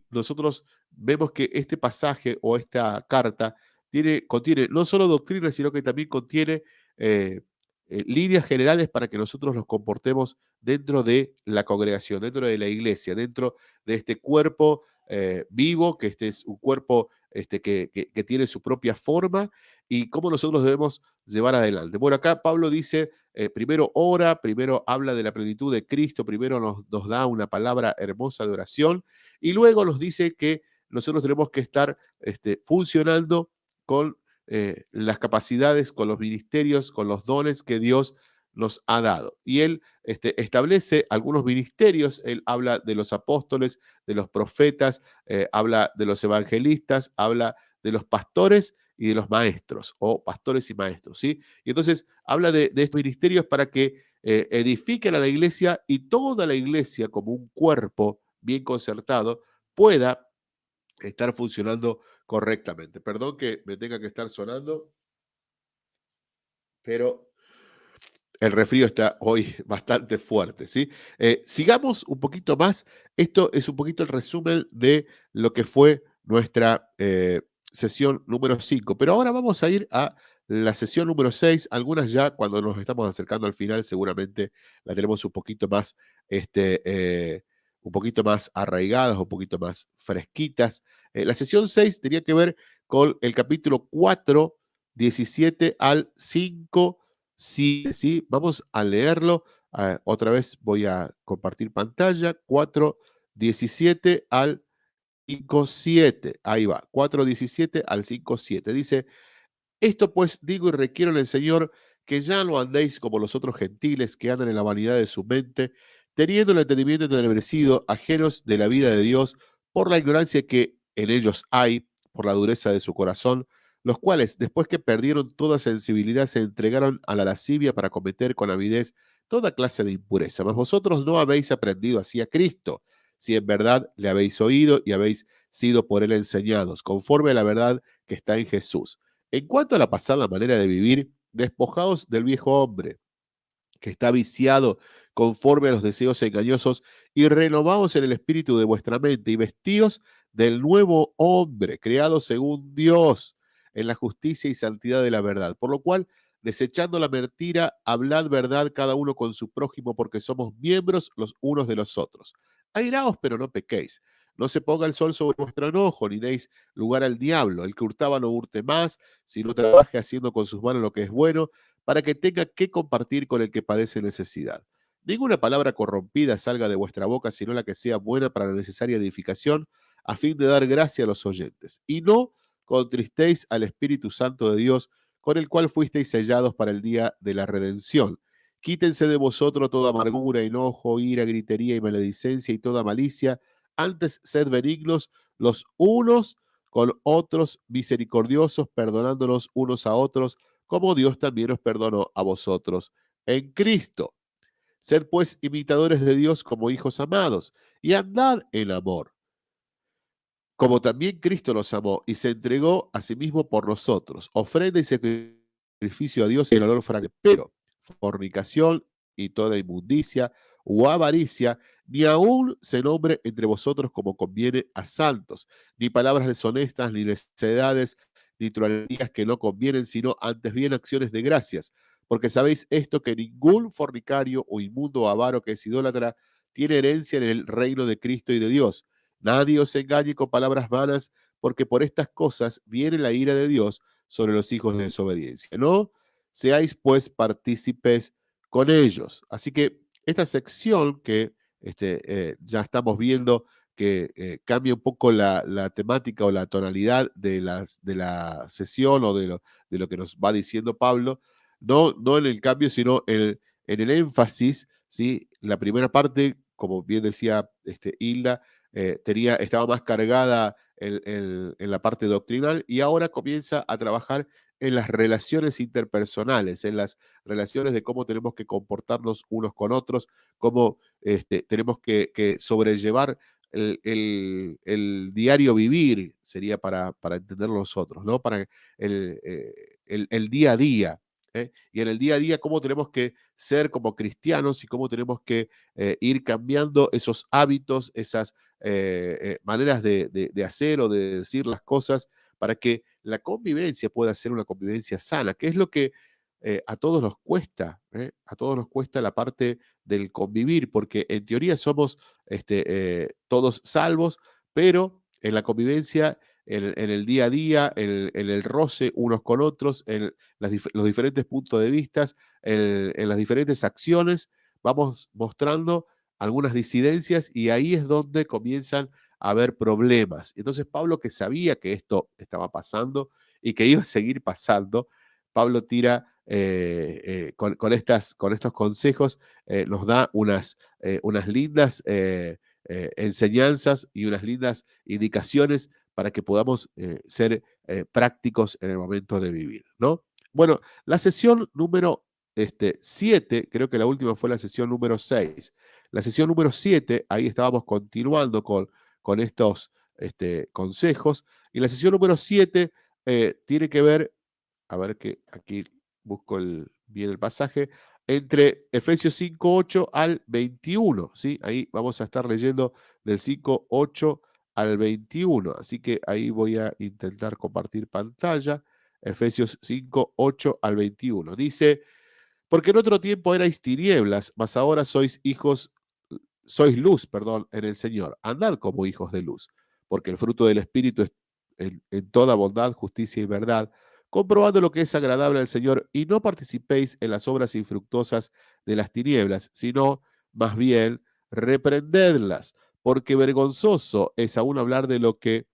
[SPEAKER 1] nosotros vemos que este pasaje o esta carta tiene, contiene no solo doctrina, sino que también contiene eh, eh, líneas generales para que nosotros nos comportemos dentro de la congregación, dentro de la iglesia, dentro de este cuerpo eh, vivo, que este es un cuerpo este, que, que, tiene su propia forma y cómo nosotros debemos llevar adelante. Bueno, acá Pablo dice, eh, primero ora, primero habla de la plenitud de Cristo, primero nos, da una palabra hermosa de oración y luego nos dice que nosotros tenemos que estar este, funcionando con eh, las capacidades, con los ministerios, con los dones que Dios nos ha dado. Y él este, establece algunos ministerios, él habla de los apóstoles, de los profetas, eh, habla de los evangelistas, habla de los pastores y de los maestros, o pastores y maestros, ¿sí? Y entonces habla de, estos ministerios para que eh, edifiquen a la iglesia y toda la iglesia como un cuerpo bien concertado pueda estar funcionando correctamente. Perdón que me tenga que estar sonando, pero el refrío está hoy bastante fuerte, ¿sí? Eh, sigamos un poquito más. Esto es un poquito el resumen de lo que fue nuestra eh, sesión número 5. Pero ahora vamos a ir a la sesión número 6. Algunas ya cuando nos estamos acercando al final seguramente la tenemos un poquito más, este, eh, un poquito más arraigadas, un poquito más fresquitas. la sesión 6 tenía que ver con el capítulo 4, 17 al 5 Sí, sí, vamos a leerlo. Ah, otra vez voy a compartir pantalla. 4.17 al 5.7. Ahí va. 4.17 al 5.7. Dice, esto pues digo y requiero en el Señor que ya no andéis como los otros gentiles que andan en la vanidad de su mente, teniendo el entendimiento entenebrecido, ajenos de la vida de Dios, por la ignorancia que en ellos hay, por la dureza de su corazón, los cuales, después que perdieron toda sensibilidad, se entregaron a la lascivia para cometer con avidez toda clase de impureza. Mas vosotros no habéis aprendido así a Cristo, si en verdad le habéis oído y habéis sido por él enseñados, conforme a la verdad que está en Jesús. En cuanto a la pasada manera de vivir, despojados del viejo hombre, que está viciado conforme a los deseos engañosos, y renovados en el espíritu de vuestra mente, y vestidos del nuevo hombre, creado según Dios, en la justicia y santidad de la verdad. Por lo cual, desechando la mentira, hablad verdad cada uno con su prójimo, porque somos miembros los unos de los otros. Airaos, pero no pequéis. No se ponga el sol sobre vuestro enojo, ni deis lugar al diablo. El que hurtaba no hurte más, sino trabaje haciendo con sus manos lo que es bueno, para que tenga que compartir con el que padece necesidad. Ninguna palabra corrompida salga de vuestra boca, sino la que sea buena para la necesaria edificación, a fin de dar gracia a los oyentes. Y no contristéis al Espíritu Santo de Dios, con el cual fuisteis sellados para el día de la redención. Quítense de vosotros toda amargura, enojo, ira, gritería y maledicencia y toda malicia. Antes sed benignos los unos con otros, misericordiosos, perdonándonos unos a otros, como Dios también os perdonó a vosotros en Cristo. Sed pues imitadores de Dios como hijos amados y andad en amor, como también Cristo nos amó y se entregó a sí mismo por nosotros, ofrenda y sacrificio a Dios en olor fragante. Pero fornicación y toda inmundicia o avaricia, ni aún se nombre entre vosotros como conviene a santos, ni palabras deshonestas, ni necedades, ni trolerías que no convienen, sino antes bien acciones de gracias porque sabéis esto, que ningún fornicario o inmundo o avaro que es idólatra tiene herencia en el reino de Cristo y de Dios. Nadie os engañe con palabras vanas, porque por estas cosas viene la ira de Dios sobre los hijos de desobediencia. No seáis pues partícipes con ellos. Así que esta sección que este, eh, ya estamos viendo que eh, cambia un poco la, temática o la tonalidad de, las, de la sesión o de lo, de lo que nos va diciendo Pablo, no, en el cambio, sino en el énfasis, ¿sí? La primera parte, como bien decía este, Hilda, eh, tenía, estaba más cargada en, la parte doctrinal y ahora comienza a trabajar en las relaciones interpersonales, en las relaciones de cómo tenemos que comportarnos unos con otros, cómo este, tenemos que, sobrellevar el, diario vivir, sería para, para entender nosotros, ¿no? Para el, eh, el, día a día. ¿eh? y en el día a día cómo tenemos que ser como cristianos y cómo tenemos que eh, ir cambiando esos hábitos, esas maneras de, hacer o de decir las cosas para que la convivencia pueda ser una convivencia sana, que es lo que a todos nos cuesta, a todos nos cuesta la parte del convivir, porque en teoría somos este, todos salvos, pero en la convivencia en, el día a día, en, el roce unos con otros, en los diferentes puntos de vista, en, las diferentes acciones, vamos mostrando algunas disidencias y ahí es donde comienzan haber problemas. Entonces Pablo, que sabía que esto estaba pasando y que iba a seguir pasando, Pablo tira eh, eh, con, estas, con estos consejos, eh, nos da unas, unas lindas enseñanzas y unas lindas indicaciones para que podamos ser prácticos en el momento de vivir, ¿no? Bueno, la sesión número 7, este, creo que la última fue la sesión número 6. La sesión número 7, ahí estábamos continuando con, con estos este, consejos. Y la sesión número 7 eh, tiene que ver, a ver que aquí busco el, bien el pasaje, entre Efesios 5.8 al 21, ¿sí? Ahí vamos a estar leyendo del 5.8 al 21. Así que ahí voy a intentar compartir pantalla. Efesios 5, 8 al 21. Dice, porque en otro tiempo erais tinieblas, mas ahora sois hijos, sois luz, perdón, en el Señor. Andad como hijos de luz, porque el fruto del Espíritu es en, toda bondad, justicia y verdad, comprobando lo que es agradable al Señor, y no participéis en las obras infructuosas de las tinieblas, sino más bien reprendedlas porque vergonzoso es aún hablar de lo que...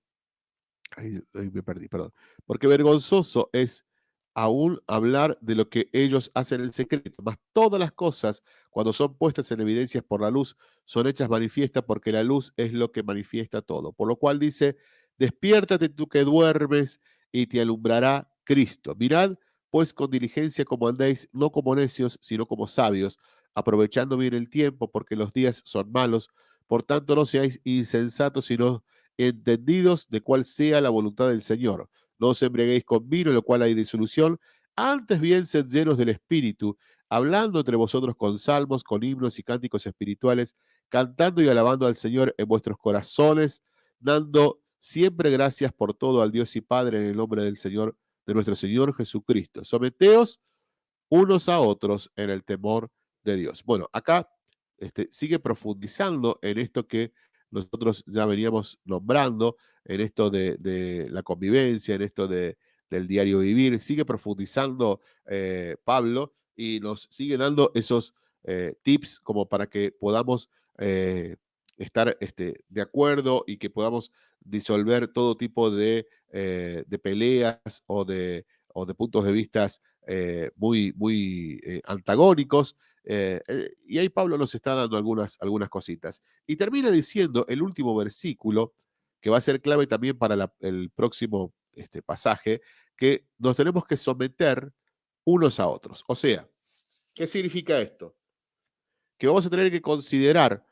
[SPEAKER 1] Ay, me perdí, perdón. Porque vergonzoso es aún hablar de lo que ellos hacen en secreto. Mas todas las cosas, cuando son puestas en evidencias por la luz, son hechas manifiestas porque la luz es lo que manifiesta todo. Por lo cual dice, despiértate tú que duermes y te alumbrará Cristo. Mirad, pues con diligencia como andéis, no como necios, sino como sabios, aprovechando bien el tiempo, porque los días son malos. Por tanto, no seáis insensatos, sino entendidos de cuál sea la voluntad del Señor. No os embriaguéis con vino, lo cual hay disolución, Antes bien, sed llenos del Espíritu, hablando entre vosotros con salmos, con himnos y cánticos espirituales, cantando y alabando al Señor en vuestros corazones, dando siempre gracias por todo al Dios y Padre en el nombre del Señor, de nuestro Señor Jesucristo. Someteos unos a otros en el temor de Dios. Bueno, acá este, sigue profundizando en esto que nosotros ya veníamos nombrando, en esto de, la convivencia, en esto de, del diario vivir, sigue profundizando eh, Pablo y nos sigue dando esos eh, tips como para que podamos eh, estar este, de acuerdo y que podamos disolver todo tipo de, peleas o de, puntos de vista muy, antagónicos y ahí Pablo nos está dando algunas, algunas cositas. Y termina diciendo el último versículo, que va a ser clave también para el próximo este, pasaje, que nos tenemos que someter unos a otros. O sea, ¿qué significa esto? Que vamos a tener que considerar,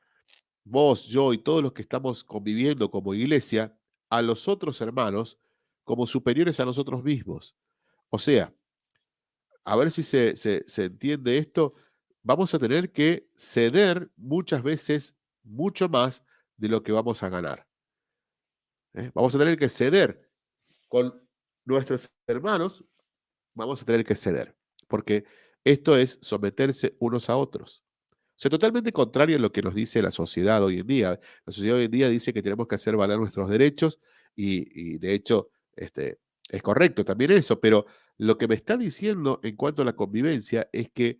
[SPEAKER 1] vos, yo y todos los que estamos conviviendo como iglesia, a los otros hermanos como superiores a nosotros mismos. O sea, a ver si se, se entiende esto vamos a tener que ceder muchas veces mucho más de lo que vamos a ganar. ¿Eh? Vamos a tener que ceder con nuestros hermanos, vamos a tener que ceder, porque esto es someterse unos a otros. O sea, totalmente contrario a lo que nos dice la sociedad hoy en día. La sociedad hoy en día dice que tenemos que hacer valer nuestros derechos y, y de hecho este, es correcto también eso, pero lo que me está diciendo en cuanto a la convivencia es que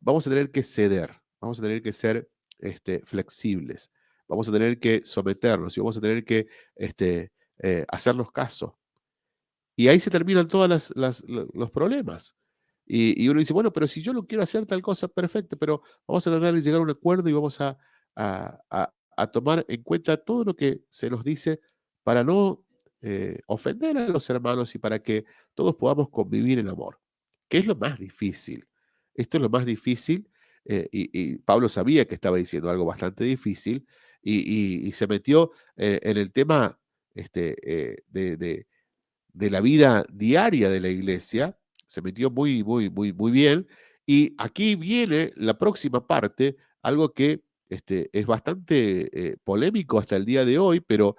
[SPEAKER 1] vamos a tener que ceder, vamos a tener que ser este, flexibles, vamos a tener que someternos y vamos a tener que este, eh, hacernos caso. Y ahí se terminan todos los problemas. Y, uno dice, bueno, pero si yo no quiero hacer tal cosa, perfecto, pero vamos a tratar de llegar a un acuerdo y vamos a, tomar en cuenta todo lo que se nos dice para no eh, ofender a los hermanos y para que todos podamos convivir en amor, que es lo más difícil. Esto es lo más difícil, eh, y, Pablo sabía que estaba diciendo algo bastante difícil, y, se metió eh, en el tema este, eh, de, la vida diaria de la iglesia, se metió muy, muy, muy, muy bien, y aquí viene la próxima parte, algo que este, es bastante polémico hasta el día de hoy, pero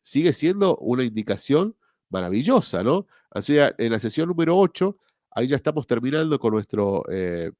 [SPEAKER 1] sigue siendo una indicación maravillosa, ¿no? O sea, en la sesión número 8 Ahí ya estamos terminando con nuestro, eh,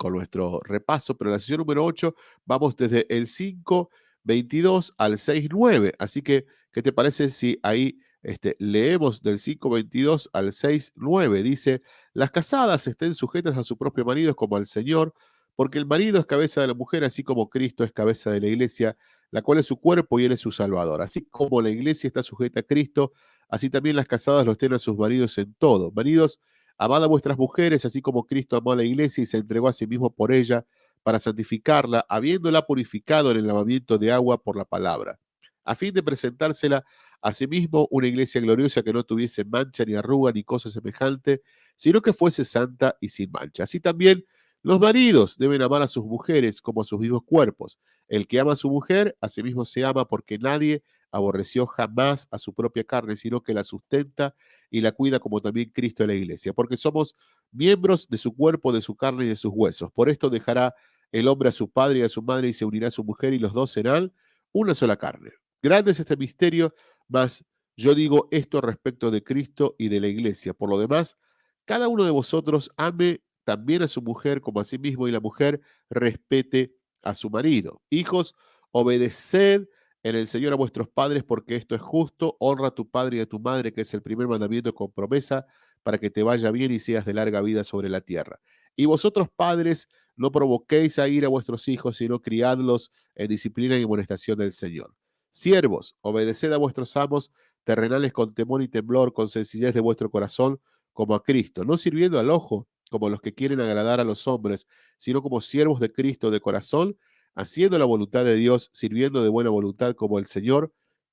[SPEAKER 1] con nuestro repaso, pero en la sesión número 8 vamos desde el 5.22 al 6.9. Así que, ¿qué te parece si ahí este, leemos del 5.22 al 6.9? Dice, las casadas estén sujetas a su propio marido como al Señor, porque el marido es cabeza de la mujer, así como Cristo es cabeza de la iglesia, la cual es su cuerpo y él es su salvador. Así como la iglesia está sujeta a Cristo, así también las casadas los tienen a sus maridos en todo. Maridos, Amad a vuestras mujeres, así como Cristo amó a la iglesia y se entregó a sí mismo por ella, para santificarla, habiéndola purificado en el lavamiento de agua por la palabra, a fin de presentársela a sí mismo una iglesia gloriosa que no tuviese mancha ni arruga ni cosa semejante, sino que fuese santa y sin mancha. Así también los maridos deben amar a sus mujeres como a sus mismos cuerpos. El que ama a su mujer, a sí mismo se ama porque nadie aborreció jamás a su propia carne, sino que la sustenta y la cuida como también Cristo en la iglesia, porque somos miembros de su cuerpo, de su carne y de sus huesos. Por esto dejará el hombre a su padre y a su madre y se unirá a su mujer y los dos serán una sola carne. Grande es este misterio, mas yo digo esto respecto de Cristo y de la iglesia. Por lo demás, cada uno de vosotros ame también a su mujer como a sí mismo y la mujer respete a su marido. Hijos, obedeced en el Señor a vuestros padres, porque esto es justo. Honra a tu padre y a tu madre, que es el primer mandamiento con promesa, para que te vaya bien y seas de larga vida sobre la tierra. Y vosotros, padres, no provoquéis a ir a vuestros hijos, sino criadlos en disciplina y amonestación del Señor. Siervos, obedeced a vuestros amos terrenales con temor y temblor, con sencillez de vuestro corazón, como a Cristo, no sirviendo al ojo, como los que quieren agradar a los hombres, sino como siervos de Cristo de corazón, haciendo la voluntad de Dios, sirviendo de buena voluntad como el Señor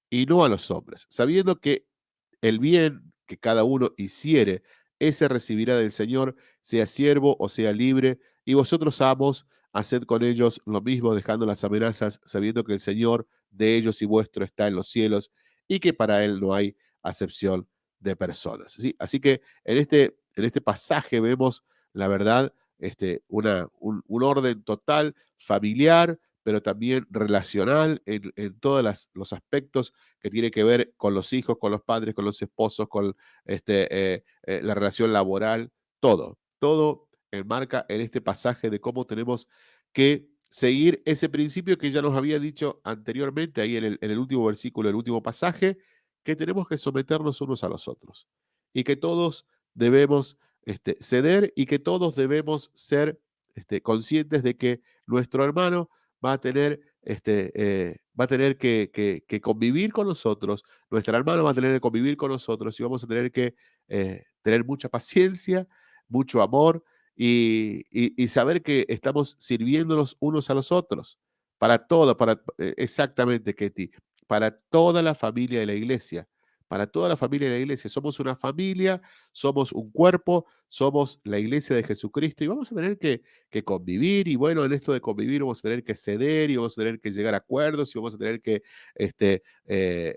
[SPEAKER 1] y no a los hombres, sabiendo que el bien que cada uno hiciere, ese recibirá del Señor, sea siervo o sea libre, y vosotros amos, haced con ellos lo mismo, dejando las amenazas, sabiendo que el Señor de ellos y vuestro está en los cielos y que para Él no hay acepción de personas. ¿sí? Así que en este en este pasaje vemos, la verdad, este, una, un, orden total familiar, pero también relacional en, todos los aspectos que tiene que ver con los hijos, con los padres, con los esposos, con este, eh, eh, la relación laboral, todo, todo enmarca en este pasaje de cómo tenemos que seguir ese principio que ya nos había dicho anteriormente, ahí en el, en el último versículo, el último pasaje, que tenemos que someternos unos a los otros y que todos debemos este, ceder y que todos debemos ser este, conscientes de que nuestro hermano va a tener, este, eh, va a tener que, convivir con nosotros, nuestra hermana va a tener que convivir con nosotros y vamos a tener que eh, tener mucha paciencia, mucho amor y, saber que estamos sirviéndonos unos a los otros para todo, para eh, exactamente, Ketty, para toda la familia de la iglesia para toda la familia de la iglesia. Somos una familia, somos un cuerpo, somos la iglesia de Jesucristo y vamos a tener que, convivir y bueno, en esto de convivir vamos a tener que ceder y vamos a tener que llegar a acuerdos y vamos a tener que este, eh,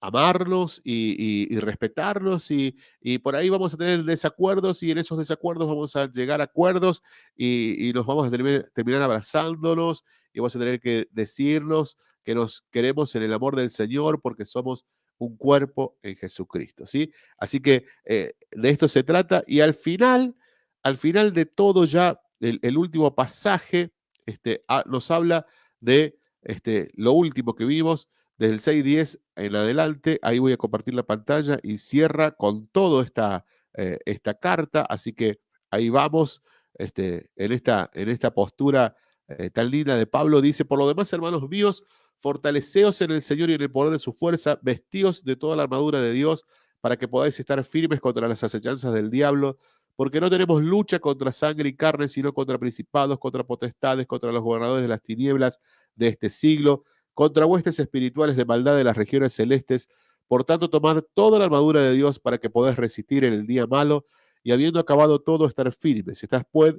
[SPEAKER 1] amarlos y, respetarlos y, por ahí vamos a tener desacuerdos y en esos desacuerdos vamos a llegar a acuerdos y, nos vamos a terminar abrazándonos y vamos a tener que decirnos que nos queremos en el amor del Señor porque somos un cuerpo en Jesucristo, ¿sí? Así que eh, de esto se trata y al final, al final de todo ya, el, último pasaje este, nos habla de este, lo último que vimos, desde el 6.10 en adelante, ahí voy a compartir la pantalla y cierra con toda esta, eh, esta carta, así que ahí vamos, este, en, esta, en esta postura eh, tan linda de Pablo, dice, por lo demás, hermanos míos, Fortaleceos en el Señor y en el poder de su fuerza, vestíos de toda la armadura de Dios para que podáis estar firmes contra las acechanzas del diablo, porque no tenemos lucha contra sangre y carne, sino contra principados, contra potestades, contra los gobernadores de las tinieblas de este siglo, contra huestes espirituales de maldad de las regiones celestes. Por tanto, tomad toda la armadura de Dios para que podáis resistir en el día malo y habiendo acabado todo, estar firmes. Estás pues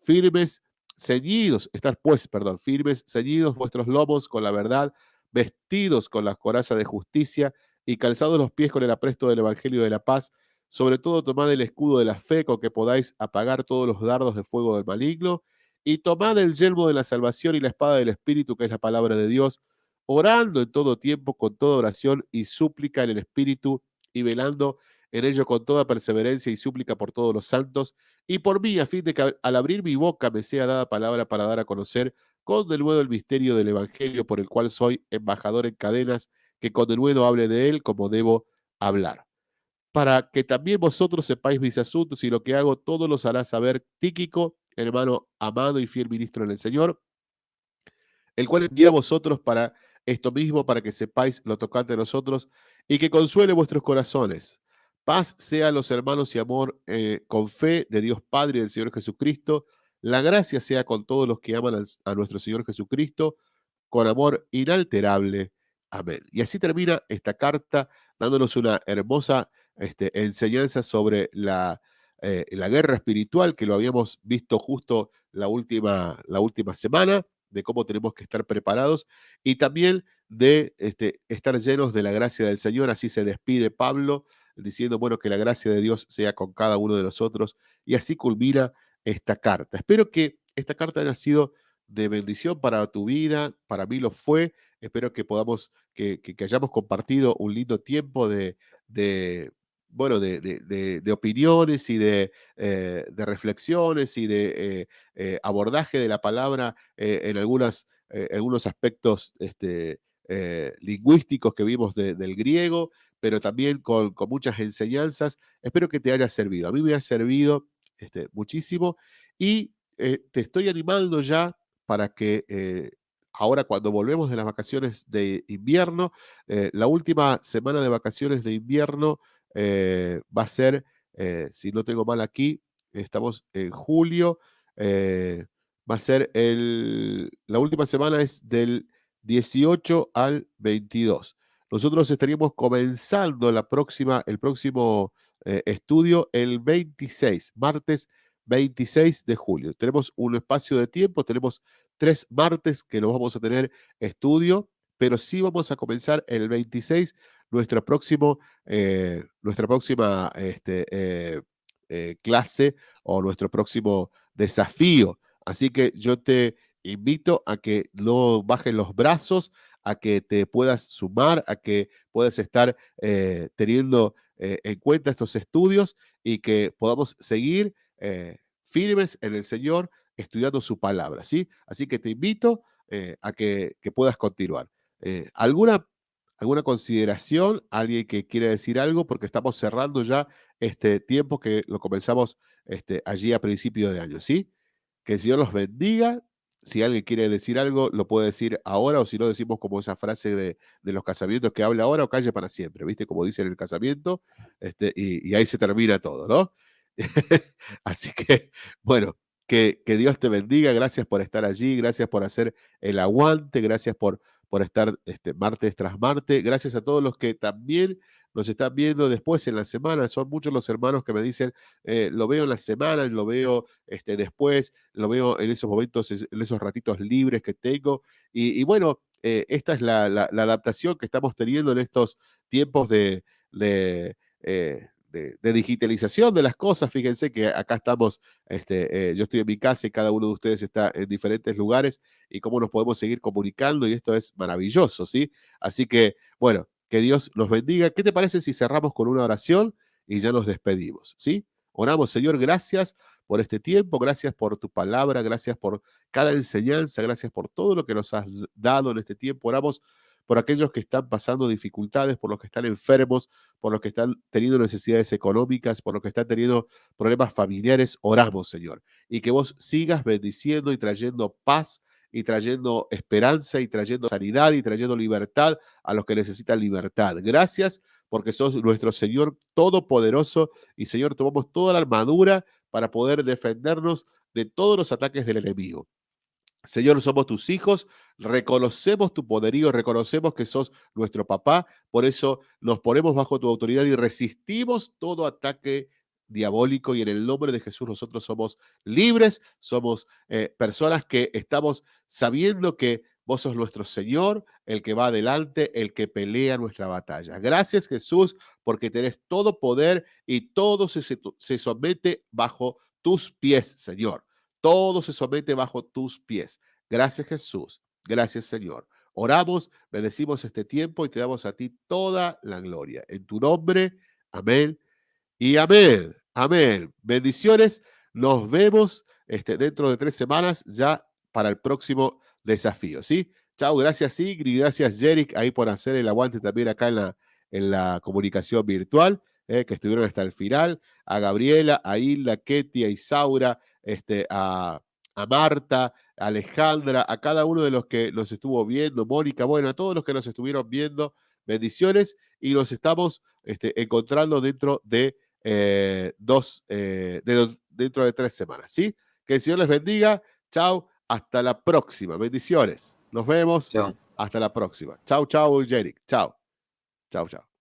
[SPEAKER 1] firmes ceñidos, estar pues, perdón, firmes, ceñidos vuestros lomos con la verdad, vestidos con la coraza de justicia y calzados los pies con el apresto del Evangelio de la paz. Sobre todo tomad el escudo de la fe con que podáis apagar todos los dardos de fuego del maligno y tomad el yelmo de la salvación y la espada del Espíritu, que es la palabra de Dios, orando en todo tiempo con toda oración y súplica en el Espíritu y velando en ello con toda perseverancia y súplica por todos los santos, y por mí, a fin de que al abrir mi boca me sea dada palabra para dar a conocer con denuedo el misterio del Evangelio por el cual soy embajador en cadenas, que con denuedo hable de él como debo hablar. Para que también vosotros sepáis mis asuntos y lo que hago, todo los hará saber Tíquico, hermano amado y fiel ministro en el Señor, el cual envía a vosotros para esto mismo, para que sepáis lo tocante a nosotros y que consuele vuestros corazones Paz sea a los hermanos y amor eh, con fe de Dios Padre y del Señor Jesucristo. La gracia sea con todos los que aman a nuestro Señor Jesucristo, con amor inalterable. Amén. Y así termina esta carta dándonos una hermosa este, enseñanza sobre la, eh, la, guerra espiritual que lo habíamos visto justo la última, la última semana, de cómo tenemos que estar preparados y también de este, estar llenos de la gracia del Señor. Así se despide Pablo diciendo, bueno, que la gracia de Dios sea con cada uno de nosotros. Y así culmina esta carta. Espero que esta carta haya sido de bendición para tu vida, para mí lo fue. Espero que podamos, que, hayamos compartido un lindo tiempo de, de bueno, de, opiniones y de, eh, reflexiones y de eh, eh, abordaje de la palabra en algunos aspectos este, lingüísticos que vimos del griego, pero también con, muchas enseñanzas. Espero que te haya servido. A mí me ha servido este, muchísimo y te estoy animando ya para que ahora cuando volvemos de las vacaciones de invierno, la última semana de vacaciones de invierno va a ser, si no tengo mal aquí, estamos en julio, va a ser la última semana es del 18 al 22. Nosotros estaríamos comenzando la próxima, el próximo eh, estudio el 26, martes 26 de julio. Tenemos un espacio de tiempo, tenemos tres martes que nos vamos a tener estudio, pero sí vamos a comenzar el 26 nuestro próximo, eh, nuestra próxima este, eh, eh, clase o nuestro próximo desafío. Así que yo te invito a que no bajes los brazos, a que te puedas sumar, a que puedas estar teniendo en cuenta estos estudios y que podamos seguir firmes en el Señor estudiando su palabra, ¿sí? Así que te invito a que, que, puedas continuar. ¿Alguna ¿Alguna consideración? ¿Alguien que quiere decir algo? Porque estamos cerrando ya este tiempo que lo comenzamos este, allí a principio de año, ¿sí? Que el Señor los bendiga. Si alguien quiere decir algo, lo puede decir ahora, o si no, decimos como esa frase de, los casamientos que habla ahora o calle para siempre, ¿viste? Como dice en el casamiento, este, y, ahí se termina todo, ¿no? Así que, bueno, que, que Dios te bendiga. Gracias por estar allí, gracias por hacer el aguante, gracias por por estar este, martes tras martes. Gracias a todos los que también nos están viendo después en la semana. Son muchos los hermanos que me dicen, eh, lo veo en la semana, lo veo este, después, lo veo en esos momentos, en esos ratitos libres que tengo. Y, bueno, eh, esta es la, adaptación que estamos teniendo en estos tiempos de, eh, de, digitalización de las cosas. Fíjense que acá estamos, este, eh, yo estoy en mi casa y cada uno de ustedes está en diferentes lugares y cómo nos podemos seguir comunicando y esto es maravilloso, ¿sí? Así que, bueno, que Dios los bendiga. ¿Qué te parece si cerramos con una oración y ya nos despedimos, ¿sí? Oramos, Señor, gracias por este tiempo, gracias por tu palabra, gracias por cada enseñanza, gracias por todo lo que nos has dado en este tiempo. Oramos por aquellos que están pasando dificultades, por los que están enfermos, por los que están teniendo necesidades económicas, por los que están teniendo problemas familiares, oramos, Señor. Y que vos sigas bendiciendo y trayendo paz y trayendo esperanza y trayendo sanidad y trayendo libertad a los que necesitan libertad. Gracias porque sos nuestro Señor todopoderoso y Señor, tomamos toda la armadura para poder defendernos de todos los ataques del enemigo. Señor, somos tus hijos, reconocemos tu poderío, reconocemos que sos nuestro papá, por eso nos ponemos bajo tu autoridad y resistimos todo ataque diabólico y en el nombre de Jesús nosotros somos libres, somos eh, personas que estamos sabiendo que vos sos nuestro Señor, el que va adelante, el que pelea nuestra batalla. Gracias Jesús porque tenés todo poder y todo se, se somete bajo tus pies, Señor. Todo se somete bajo tus pies. Gracias Jesús. Gracias Señor. Oramos, bendecimos este tiempo y te damos a ti toda la gloria. En tu nombre, amén y amén. Amén. Bendiciones. Nos vemos este, dentro de tres semanas ya para el próximo desafío. ¿sí? Chao, gracias Ingrid, gracias Jerick ahí por hacer el aguante también acá en la, en la comunicación virtual, eh, que estuvieron hasta el final. A Gabriela, a Hilda, Ketty, a Isaura, este, a, Marta, a Alejandra, a cada uno de los que nos estuvo viendo, Mónica, bueno, a todos los que nos estuvieron viendo, bendiciones y nos estamos este, encontrando dentro de eh, dos, eh, de dentro de tres semanas, ¿sí? Que el Señor les bendiga. Chao, hasta la próxima. Bendiciones. Nos vemos. Hasta la próxima. Chao, chao, Jerick. Chao. Chao, chao.